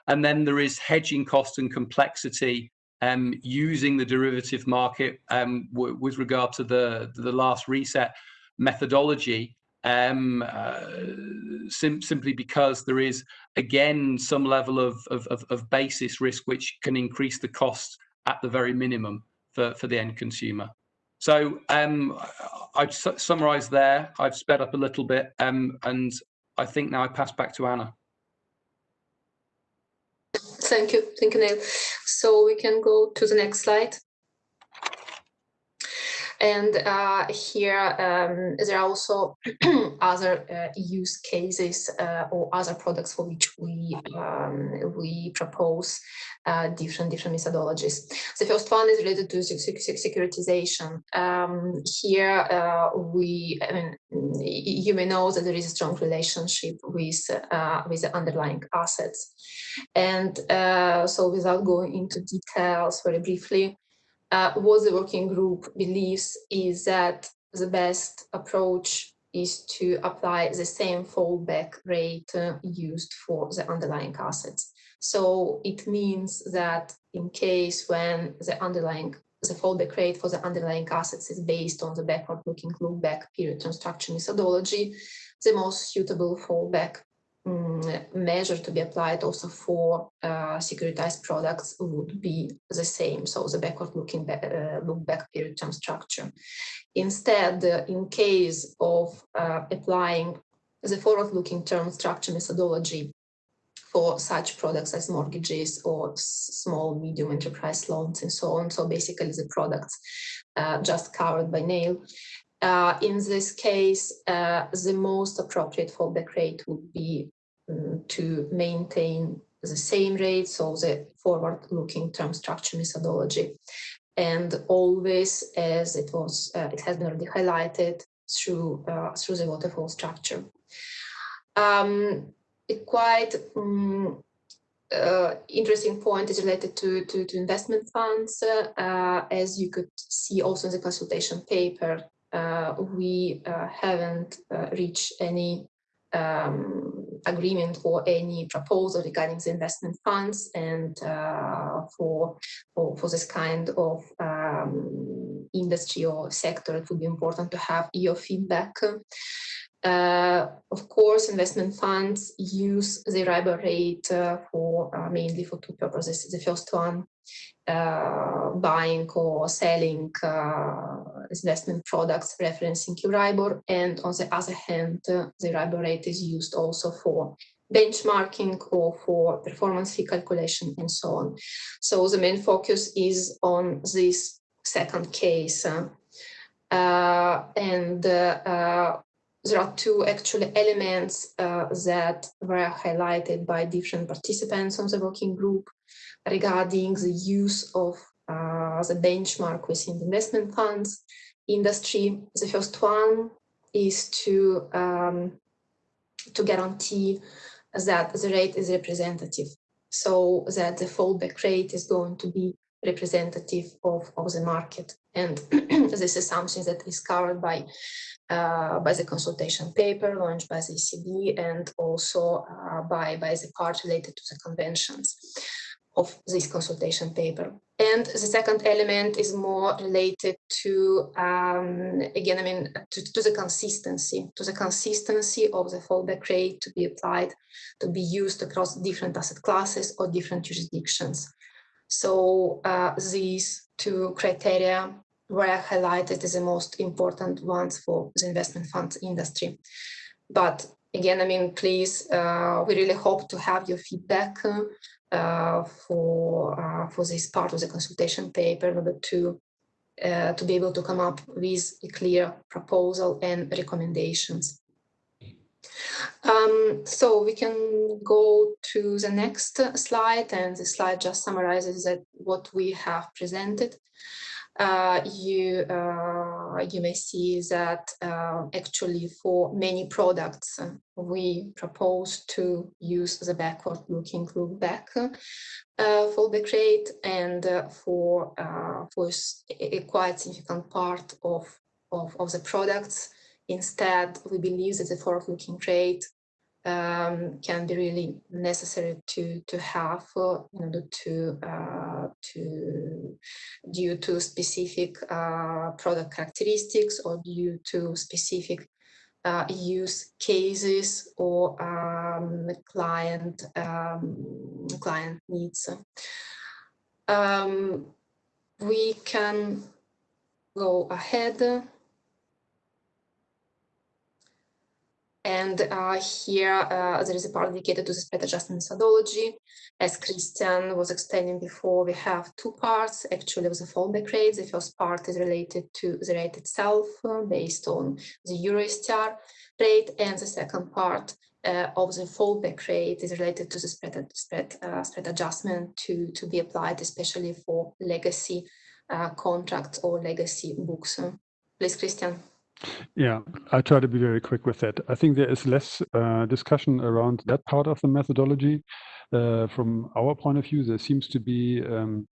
S3: And then there is hedging cost and complexity um, using the derivative market um, with regard to the, the last reset methodology um, uh, sim simply because there is again some level of, of, of, basis risk which can increase the cost at the very minimum for, for the end consumer. So um, I've su summarized there, I've sped up a little bit um, and I think now I pass back to Anna.
S4: Thank you, thank you, Neil. So we can go to the next slide. And uh, here um, there are also [clears throat] other uh, use cases uh, or other products for which we um, we propose different different methodologies. The first one is related to securitization. Um, here we, I mean, you may know that there is a strong relationship with with the underlying assets, and so without going into details very briefly uh, what the working group believes is that the best approach is to apply the same fallback rate uh, used for the underlying assets. So it means that in case when the underlying the fallback rate for the underlying assets is based on the backward-looking look-back period structure methodology, the most suitable fallback measure to be applied also for uh, securitized products would be the same. So the backward looking back, uh, look back period term structure. Instead, uh, in case of uh, applying the forward looking term structure methodology for such products as mortgages or small medium enterprise loans and so on. So basically the products uh, just covered by Neil, Uh, in this case, uh, the most appropriate fallback rate would be to maintain the same rate, so the forward-looking term structure methodology. And always, as it was, uh, it has been already highlighted through uh, through the waterfall structure. Um, a quite um, uh, interesting point is related to, to, to investment funds. Uh, as you could see also in the consultation paper, uh, we uh, haven't reached any um, agreement for any proposal regarding the investment funds and uh, for, for, for this kind of um, industry or sector, it would be important to have your feedback. Uh, of course, investment funds use the Euribor rate uh, for uh, mainly for two purposes. The first one uh, buying or selling uh, investment products referencing Euribor. And on the other hand, uh, the Euribor rate is used also for benchmarking or for performance fee calculation and so on. So the main focus is on this second case. Uh, and uh, there are two actually elements uh, that were highlighted by different participants on the working group regarding the use of uh, the benchmark within the investment funds industry. The first one is to um, to guarantee that the rate is representative, so that the fallback rate is going to be representative of, of the market. And [clears throat] this is something that is covered by uh, by the consultation paper launched by the ECB and also uh, by, by the part related to the conventions of this consultation paper. And the second element is more related to, um, again, I mean, to, to, the consistency, to the consistency of the fallback rate to be applied, to be used across different asset classes or different jurisdictions. So uh, these two criteria were highlighted as the most important ones for the investment funds industry. But again, I mean, please, uh, we really hope to have your feedback uh, for uh, for this part of the consultation paper in order to uh, to be able to come up with a clear proposal and recommendations. Um, so we can go to the next slide and the slide just summarizes that what we have presented. Uh, you uh, you may see that uh, actually for many products we propose to use the backward-looking look back fallback rate, and for for a quite significant part of of, of the products, instead we believe that the forward-looking rate um, can be really necessary to to have uh, in order to uh, to due to specific uh, product characteristics or due to specific uh, use cases or um, client um, client needs. Um, we can go ahead And uh, here uh, there is a part dedicated to the spread adjustment methodology. As Christian was explaining before, we have two parts actually of the fallback rate. The first part is related to the rate itself uh, based on the Eurostar rate. And the second part uh, of the fallback rate is related to the spread, spread, uh, spread adjustment to, to be applied, especially for legacy uh, contracts or legacy books. Please, Christian.
S2: Yeah, I try to be very quick with that. I think there is less uh, discussion around that part of the methodology. Uh, from our point of view, there seems to be um,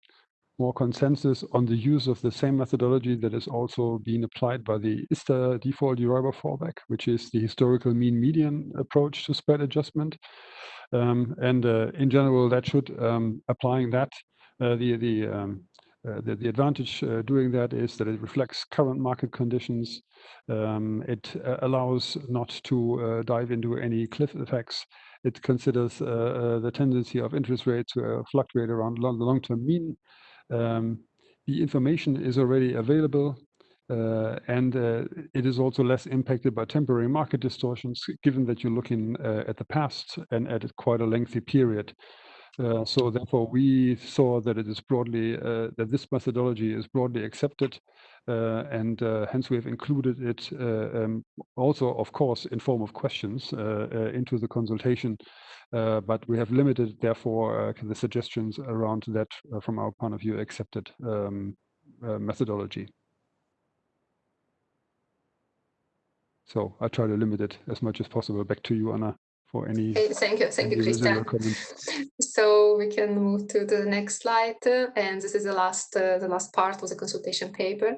S2: more consensus on the use of the same methodology that is also being applied by the ISDA default Euribor fallback, which is the historical mean median approach to spread adjustment. Um, and uh, in general, that should, um, applying that, uh, the, the um, uh, the, the, advantage uh, doing that is that it reflects current market conditions. Um, it uh, allows not to uh, dive into any cliff effects. It considers uh, the tendency of interest rates to fluctuate around long, the long-term mean. Um, the information is already available. and it is also less impacted by temporary market distortions, given that you're looking at the past and at quite a lengthy period. Uh, so therefore, we saw that it is broadly uh, that this methodology is broadly accepted, uh, and uh, hence we have included it uh, um, also, of course, in form of questions into the consultation. but we have limited, therefore, the suggestions around that, from our point of view, accepted um, methodology. So I try to limit it as much as possible. Back to you, Anna for any.
S4: thank you, thank you, Christian. So we can move to the next slide, uh, and this is the last uh, the last part of the consultation paper.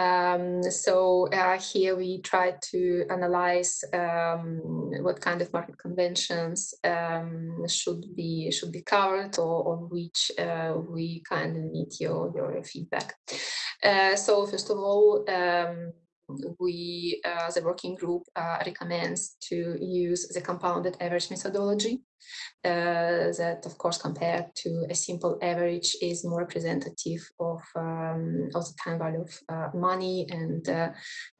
S4: Um, so uh, here we try to analyze um, what kind of market conventions um, should be should be covered, or on which uh, we kind of need your your feedback. Uh, so first of all. We, uh, the working group uh, recommends to use the compounded average methodology uh, that, of course, compared to a simple average is more representative of, um, of the time value of uh, money. And uh,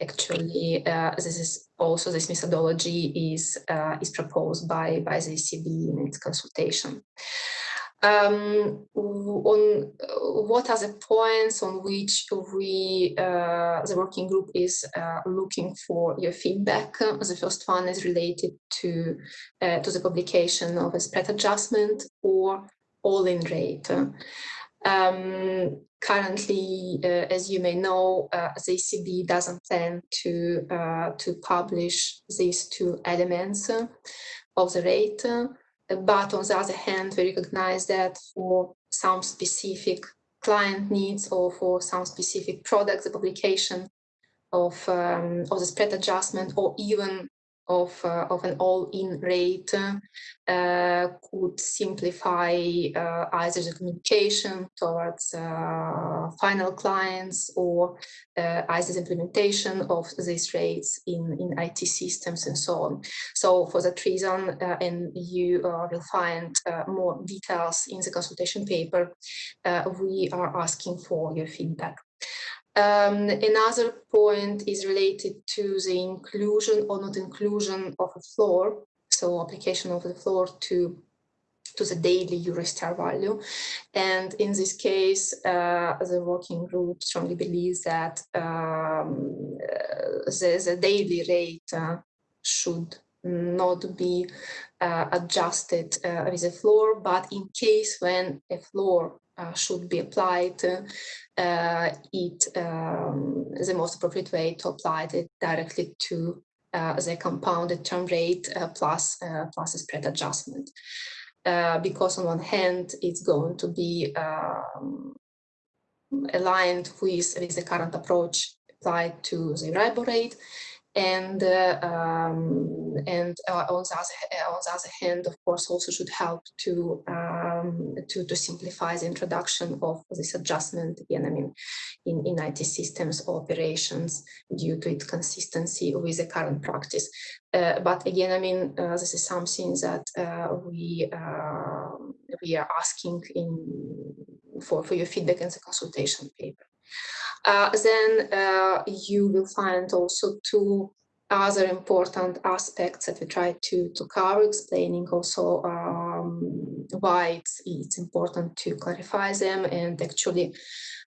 S4: actually, uh, this is also this methodology is, is proposed by, by the ECB in its consultation um, on what are the points on which we, uh, the working group is uh, looking for your feedback. The first one is related to, uh, to the publication of a spread adjustment or all-in rate. Um, currently, uh, as you may know, uh, the ECB doesn't plan to, uh, to publish these two elements of the rate. But on the other hand, we recognize that for some specific client needs or for some specific products, the publication of, um, of the spread adjustment or even of, uh, of an all-in rate uh, could simplify uh, either the communication towards uh, final clients or uh, either the implementation of these rates in, in IT systems and so on. So for that reason, uh, and you will find more details in the consultation paper, we are asking for your feedback. Um, another point is related to the inclusion or not inclusion of a floor, so application of the floor to to the daily Eurostar value. And in this case, uh, the working group strongly believes that um, uh, the, the, daily rate uh, should not be uh, adjusted uh, with a floor, but in case when a floor should be applied, uh, it um, the most appropriate way to apply it directly to uh, the compounded term rate uh, plus plus a spread adjustment. because on one hand, it's going to be um, aligned with, with the current approach applied to the Euribor rate, and uh, um, and uh, on, the other, on the other hand, of course, also should help to um, to to simplify the introduction of this adjustment again. I mean, in in IT systems operations due to its consistency with the current practice. Uh, but again, I mean, uh, this is something that uh, we um, we are asking in for for your feedback in the consultation paper. Uh, then uh, you will find also two other important aspects that we try to, to cover, explaining also um, why it's, it's important to clarify them and actually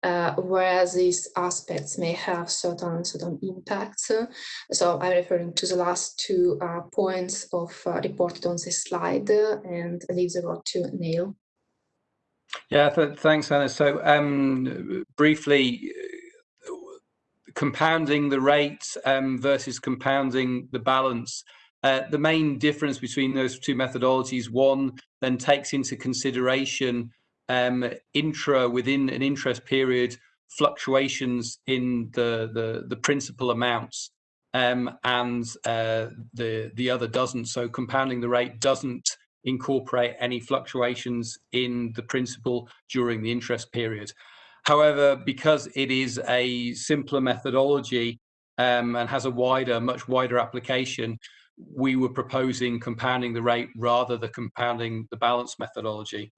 S4: uh, where these aspects may have certain certain impacts. So I'm referring to the last two uh, points of uh, reported on this slide and leave the word to Neil.
S3: Yeah, th thanks, Anna. So um, briefly, compounding the rate um, versus compounding the balance. Uh, the main difference between those two methodologies, one then takes into consideration um, intra within an interest period fluctuations in the the, the principal amounts, um, and uh, the the other doesn't. So compounding the rate doesn't incorporate any fluctuations in the principal during the interest period. However, because it is a simpler methodology um, and has a wider, much wider application, we were proposing compounding the rate rather than compounding the balance methodology.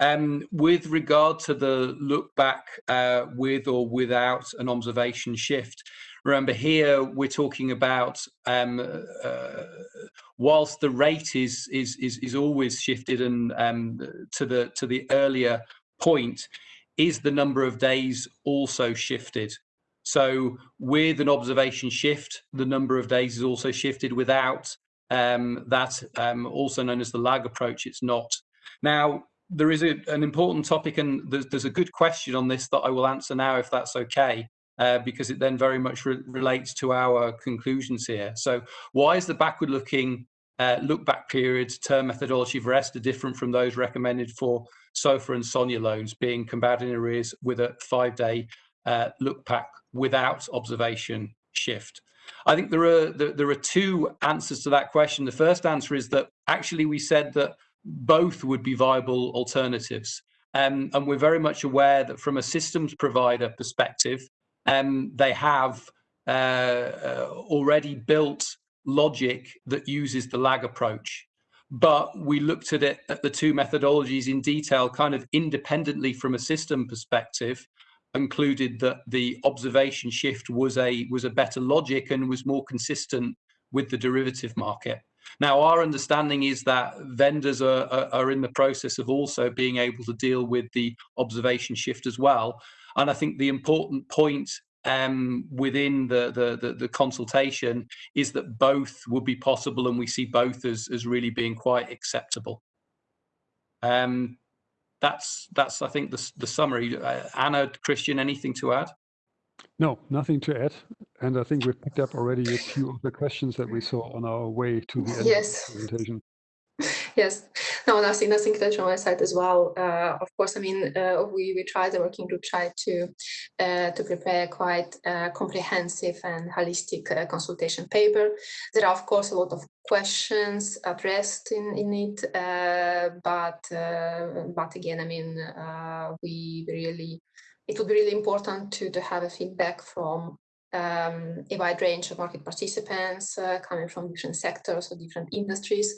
S3: Um, with regard to the look back uh, with or without an observation shift, remember here we're talking about um, uh, whilst the rate is is is, is always shifted and um, to the to the earlier point, is the number of days also shifted? So with an observation shift, the number of days is also shifted without um, that, um, also known as the lag approach, it's not. Now, there is a, an important topic and there's, there's, a good question on this that I will answer now if that's okay, uh, because it then very much re relates to our conclusions here. So why is the backward looking uh, look back period term methodology for ESTR different from those recommended for SOFR and SONIA loans being compounded in arrears with a five day uh, look back without observation shift? I think there are there, are two answers to that question. The first answer is that actually we said that both would be viable alternatives. Um, and we're very much aware that from a systems provider perspective, um, they have uh, uh, already built logic that uses the lag approach but we looked at it at the two methodologies in detail, kind of independently from a system perspective, concluded that the observation shift was a was a better logic and was more consistent with the derivative market. Now, our understanding is that vendors are, are, are in the process of also being able to deal with the observation shift as well. And I think the important point um, within the, the, the, the, consultation is that both would be possible and we see both as, as really being quite acceptable. Um, that's, that's I think, the, the summary. Uh, Anna, Christian, anything to add?
S2: No, nothing to add. And I think we've picked up already a few of the questions that we saw on our way to the end
S4: yes.
S2: of the presentation.
S4: Yes, no, nothing, nothing to touch on my side as well. Uh, of course, I mean, uh, we we tried the working group tried to uh, to prepare quite uh, comprehensive and holistic uh, consultation paper. There are of course a lot of questions addressed in in it, uh, but but again, I mean, we really it would be really important to to have a feedback from um, a wide range of market participants coming from different sectors or different industries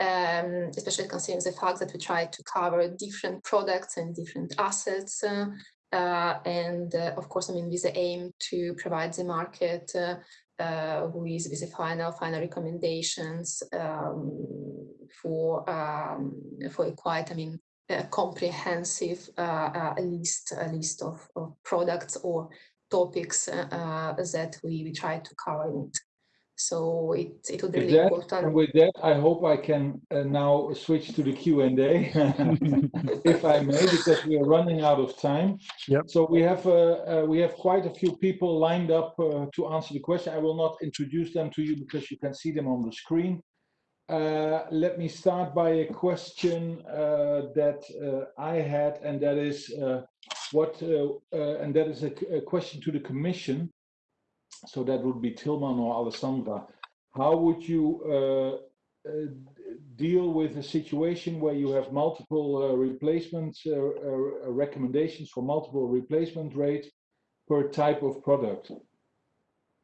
S4: um, especially considering the fact that we try to cover different products and different assets. Uh, uh, and uh, of course, I mean, with the aim to provide the market uh, uh, with, with the final final recommendations um, for um, for a quite, I mean, comprehensive uh, list list of, of products or topics that we, we try to cover. So it, it would be
S1: With
S4: really
S1: that,
S4: important.
S1: and with that, I hope I can uh, now switch to the Q and A, [laughs] if I may, because we are running out of time.
S2: Yep.
S1: So we have uh, uh, we have quite a few people lined up uh, to answer the question. I will not introduce them to you because you can see them on the screen. Uh, let me start by a question uh, that uh, I had, and that is uh, what, uh, uh, and that is a, a question to the Commission. So that would be Tilman or Alessandra. How would you uh, uh, deal with a situation where you have multiple uh, replacement recommendations for multiple replacement rates per type of product?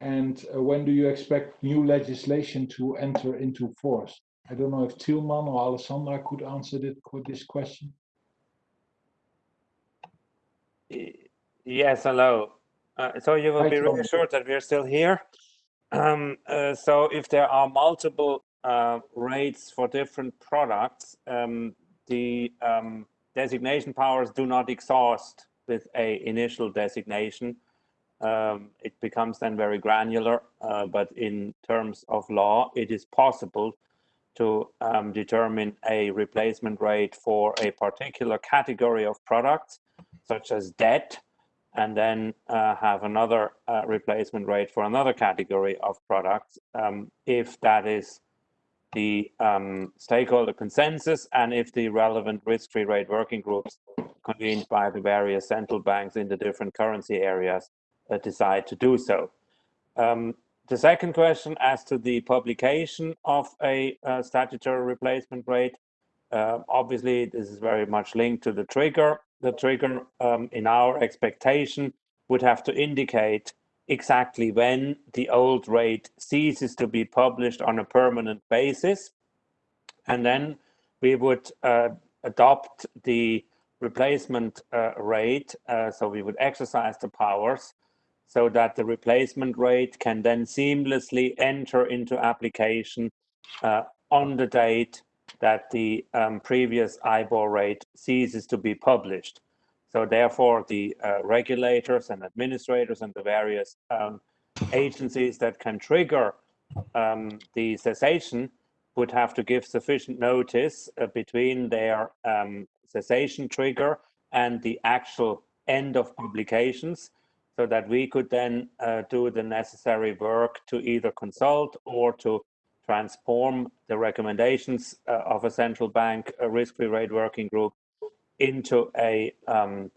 S1: And uh, when do you expect new legislation to enter into force? I don't know if Tilman or Alessandra could answer this question.
S5: Yes, hello. Uh, so you will
S1: Hi,
S5: be
S1: Tom.
S5: reassured that we are still here. Um, uh, so if there are multiple uh, rates for different products, um, the um, designation powers do not exhaust with a initial designation. Um, it becomes then very granular, uh, but in terms of law, it is possible to um, determine a replacement rate for a particular category of products, such as debt, and then uh, have another uh, replacement rate for another category of products um, if that is the um, stakeholder consensus and if the relevant risk-free rate working groups convened by the various central banks in the different currency areas uh, decide to do so. Um, the second question as to the publication of a uh, statutory replacement rate, uh, obviously this is very much linked to the trigger. The trigger um, in our expectation would have to indicate exactly when the old rate ceases to be published on a permanent basis. And then we would uh, adopt the replacement uh, rate. uh, so we would exercise the powers so that the replacement rate can then seamlessly enter into application uh, on the date that the um, previous IBOR rate ceases to be published. So therefore, the uh, regulators and administrators and the various um, agencies that can trigger um, the cessation would have to give sufficient notice uh, between their um, cessation trigger and the actual end of publications so that we could then uh, do the necessary work to either consult or to transform the recommendations uh, of a central bank a risk-free rate working group into a um,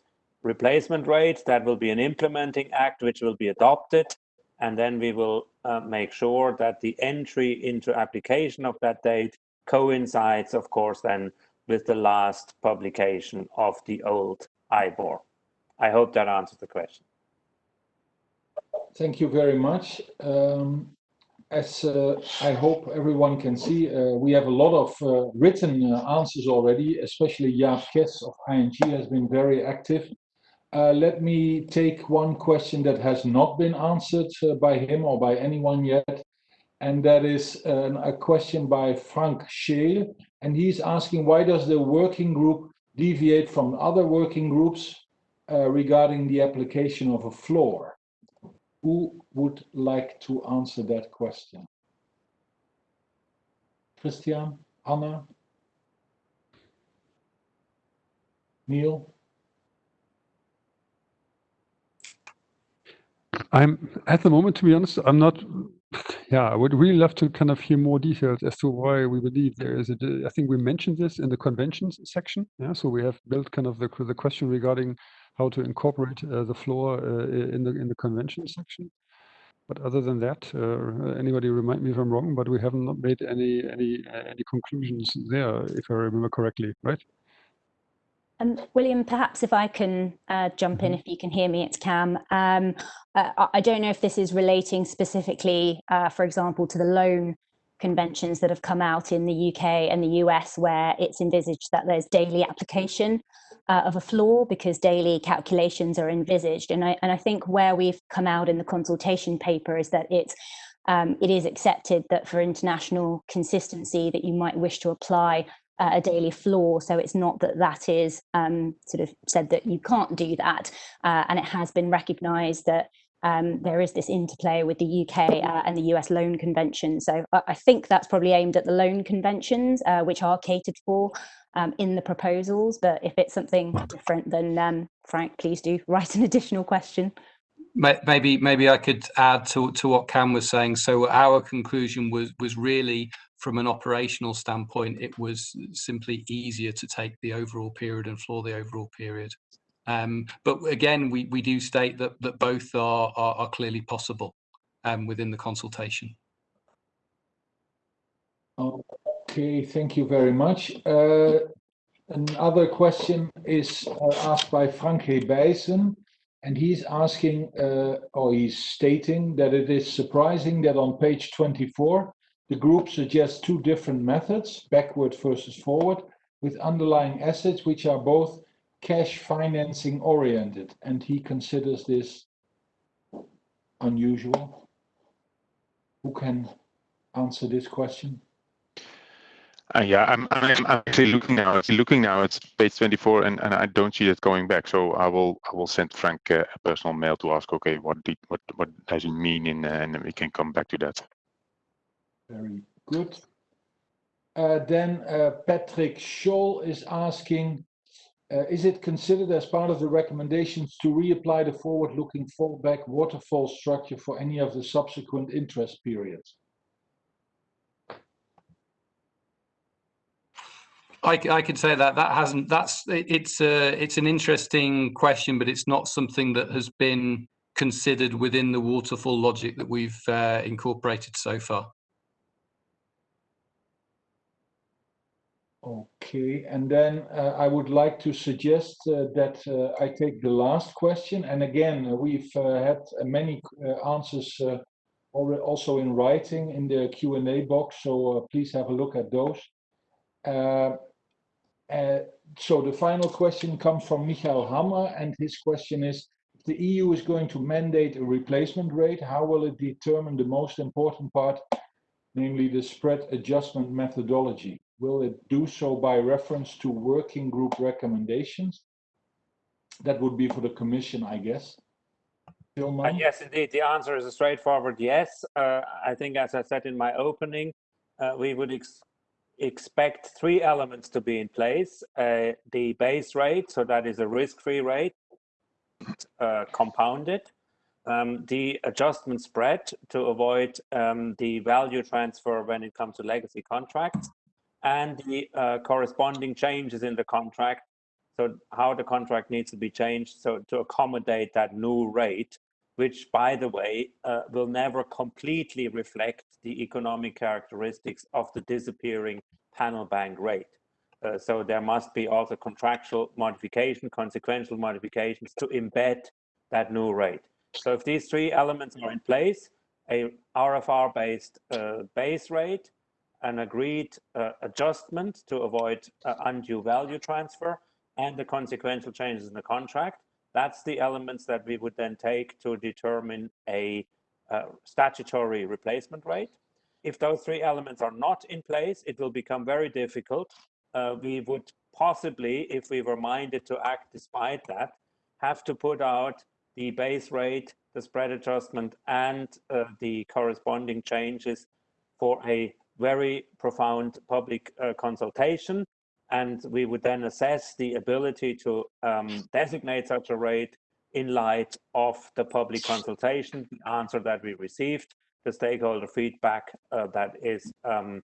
S5: replacement rate that will be an implementing act which will be adopted and then we will uh, make sure that the entry into application of that date coincides of course then with the last publication of the old IBOR. I hope that answers the question.
S1: Thank you very much. Um, as uh, I hope everyone can see, uh, we have a lot of uh, written answers already, especially Jaap Kes of ING has been very active. Let me take one question that has not been answered by him or by anyone yet, and that is a question by Frank Scheel, and he's asking why does the working group deviate from other working groups uh, regarding the application of a floor? Who would like to answer that question? Christian, Anna, Neil?
S2: I'm at the moment, to be honest, I'm not. Yeah, I would really love to kind of hear more details as to why we believe there is a. I think we mentioned this in the conventions section. Yeah, so we have built kind of the the question regarding how to incorporate uh, the floor uh, in the in the convention section. But other than that, uh, anybody remind me if I'm wrong, but we have not made any any uh, any conclusions there, if I remember correctly, right?
S6: Um, William, perhaps if I can uh, jump in,
S2: Mhm.
S6: if you can hear me, it's Cam. Um, I- I don't know if this is relating specifically, uh, for example, to the loan conventions that have come out in the UK and the US, where it's envisaged that there's daily application uh, of a floor because daily calculations are envisaged. And I, and I think where we've come out in the consultation paper is that it's um, it is accepted that for international consistency that you might wish to apply uh, a daily floor. So it's not that that is um, sort of said that you can't do that. Uh, and it has been recognised that um, there is this interplay with the UK uh, and the US loan convention. So I, I, think that's probably aimed at the loan conventions, uh, which are catered for um, in the proposals. But if it's something different, then um, Frank, please do [laughs] write an additional question.
S3: Maybe maybe I could add to, to what Cam was saying. So our conclusion was was really from an operational standpoint, it was simply easier to take the overall period and floor the overall period. Um, but again, we, we do state that, that both are, are, are clearly possible um, within the consultation.
S1: Okay, thank you very much. Uh, another question is uh, asked by Franke Bijsen, and he's asking, uh, or he's stating that it is surprising that on page 24, the group suggests two different methods, backward versus forward, with underlying assets which are both cash financing oriented, and he considers this unusual. Who can answer this question?
S7: Uh, yeah, I'm, I'm, actually looking now. Looking now at page 24, and, and I don't see that going back. So I will I will send Frank uh, a personal mail to ask, okay, what did what what does it mean, in, uh, and we can come back to that.
S1: Very good. Uh, then uh, Patrick Scholl is asking, uh, is it considered as part of the recommendations to reapply the forward-looking fallback waterfall structure for any of the subsequent interest periods?
S3: I, I could say that that hasn't. That's it's a it's an interesting question, but it's not something that has been considered within the waterfall logic that we've uh, incorporated so far.
S1: Okay, and then uh, I would like to suggest uh, that uh, I take the last question. And again, uh, we've uh, had uh, many answers also in writing in the Q&A box, so please have a look at those. so the final question comes from Michael Hammer, and his question is, if the EU is going to mandate a replacement rate, how will it determine the most important part, namely the spread adjustment methodology? Will it do so by reference to working group recommendations? That would be for the commission, I guess.
S5: Uh, yes, indeed. The answer is a straightforward yes. Uh, I think, as I said in my opening, uh, we would ex expect three elements to be in place. Uh, the base rate, so that is a risk-free rate, uh, compounded. Um, the adjustment spread to avoid um, the value transfer when it comes to legacy contracts and the uh, corresponding changes in the contract. So how the contract needs to be changed so to accommodate that new rate, which by the way, uh, will never completely reflect the economic characteristics of the disappearing panel bank rate. Uh, so there must be also contractual modification, consequential modifications to embed that new rate. So if these three elements are in place, a RFR-based uh, base rate, an agreed uh, adjustment to avoid uh, undue value transfer and the consequential changes in the contract. That's the elements that we would then take to determine a uh, statutory replacement rate. If those three elements are not in place, it will become very difficult. Uh, we would possibly, if we were minded to act despite that, have to put out the base rate, the spread adjustment, and uh, the corresponding changes for a very profound public uh, consultation. And we would then assess the ability to um, designate such a rate in light of the public consultation, the answer that we received, the stakeholder feedback uh, that is um,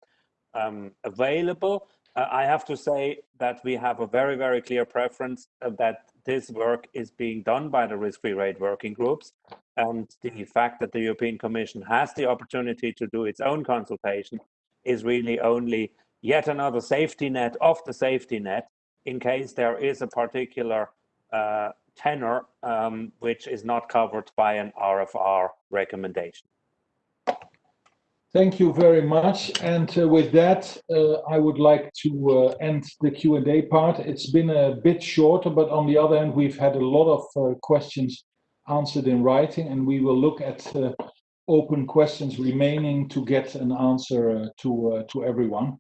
S5: um, available. Uh, I have to say that we have a very, very clear preference that this work is being done by the risk-free rate working groups. And the fact that the European Commission has the opportunity to do its own consultation is really only yet another safety net of the safety net in case there is a particular uh, tenor um, which is not covered by an RFR recommendation.
S1: Thank you very much. And uh, with that, uh, I would like to uh, end the Q&A part. It's been a bit shorter, but on the other hand, we've had a lot of uh, questions answered in writing, and we will look at uh, open questions remaining to get an answer uh, to uh, to everyone.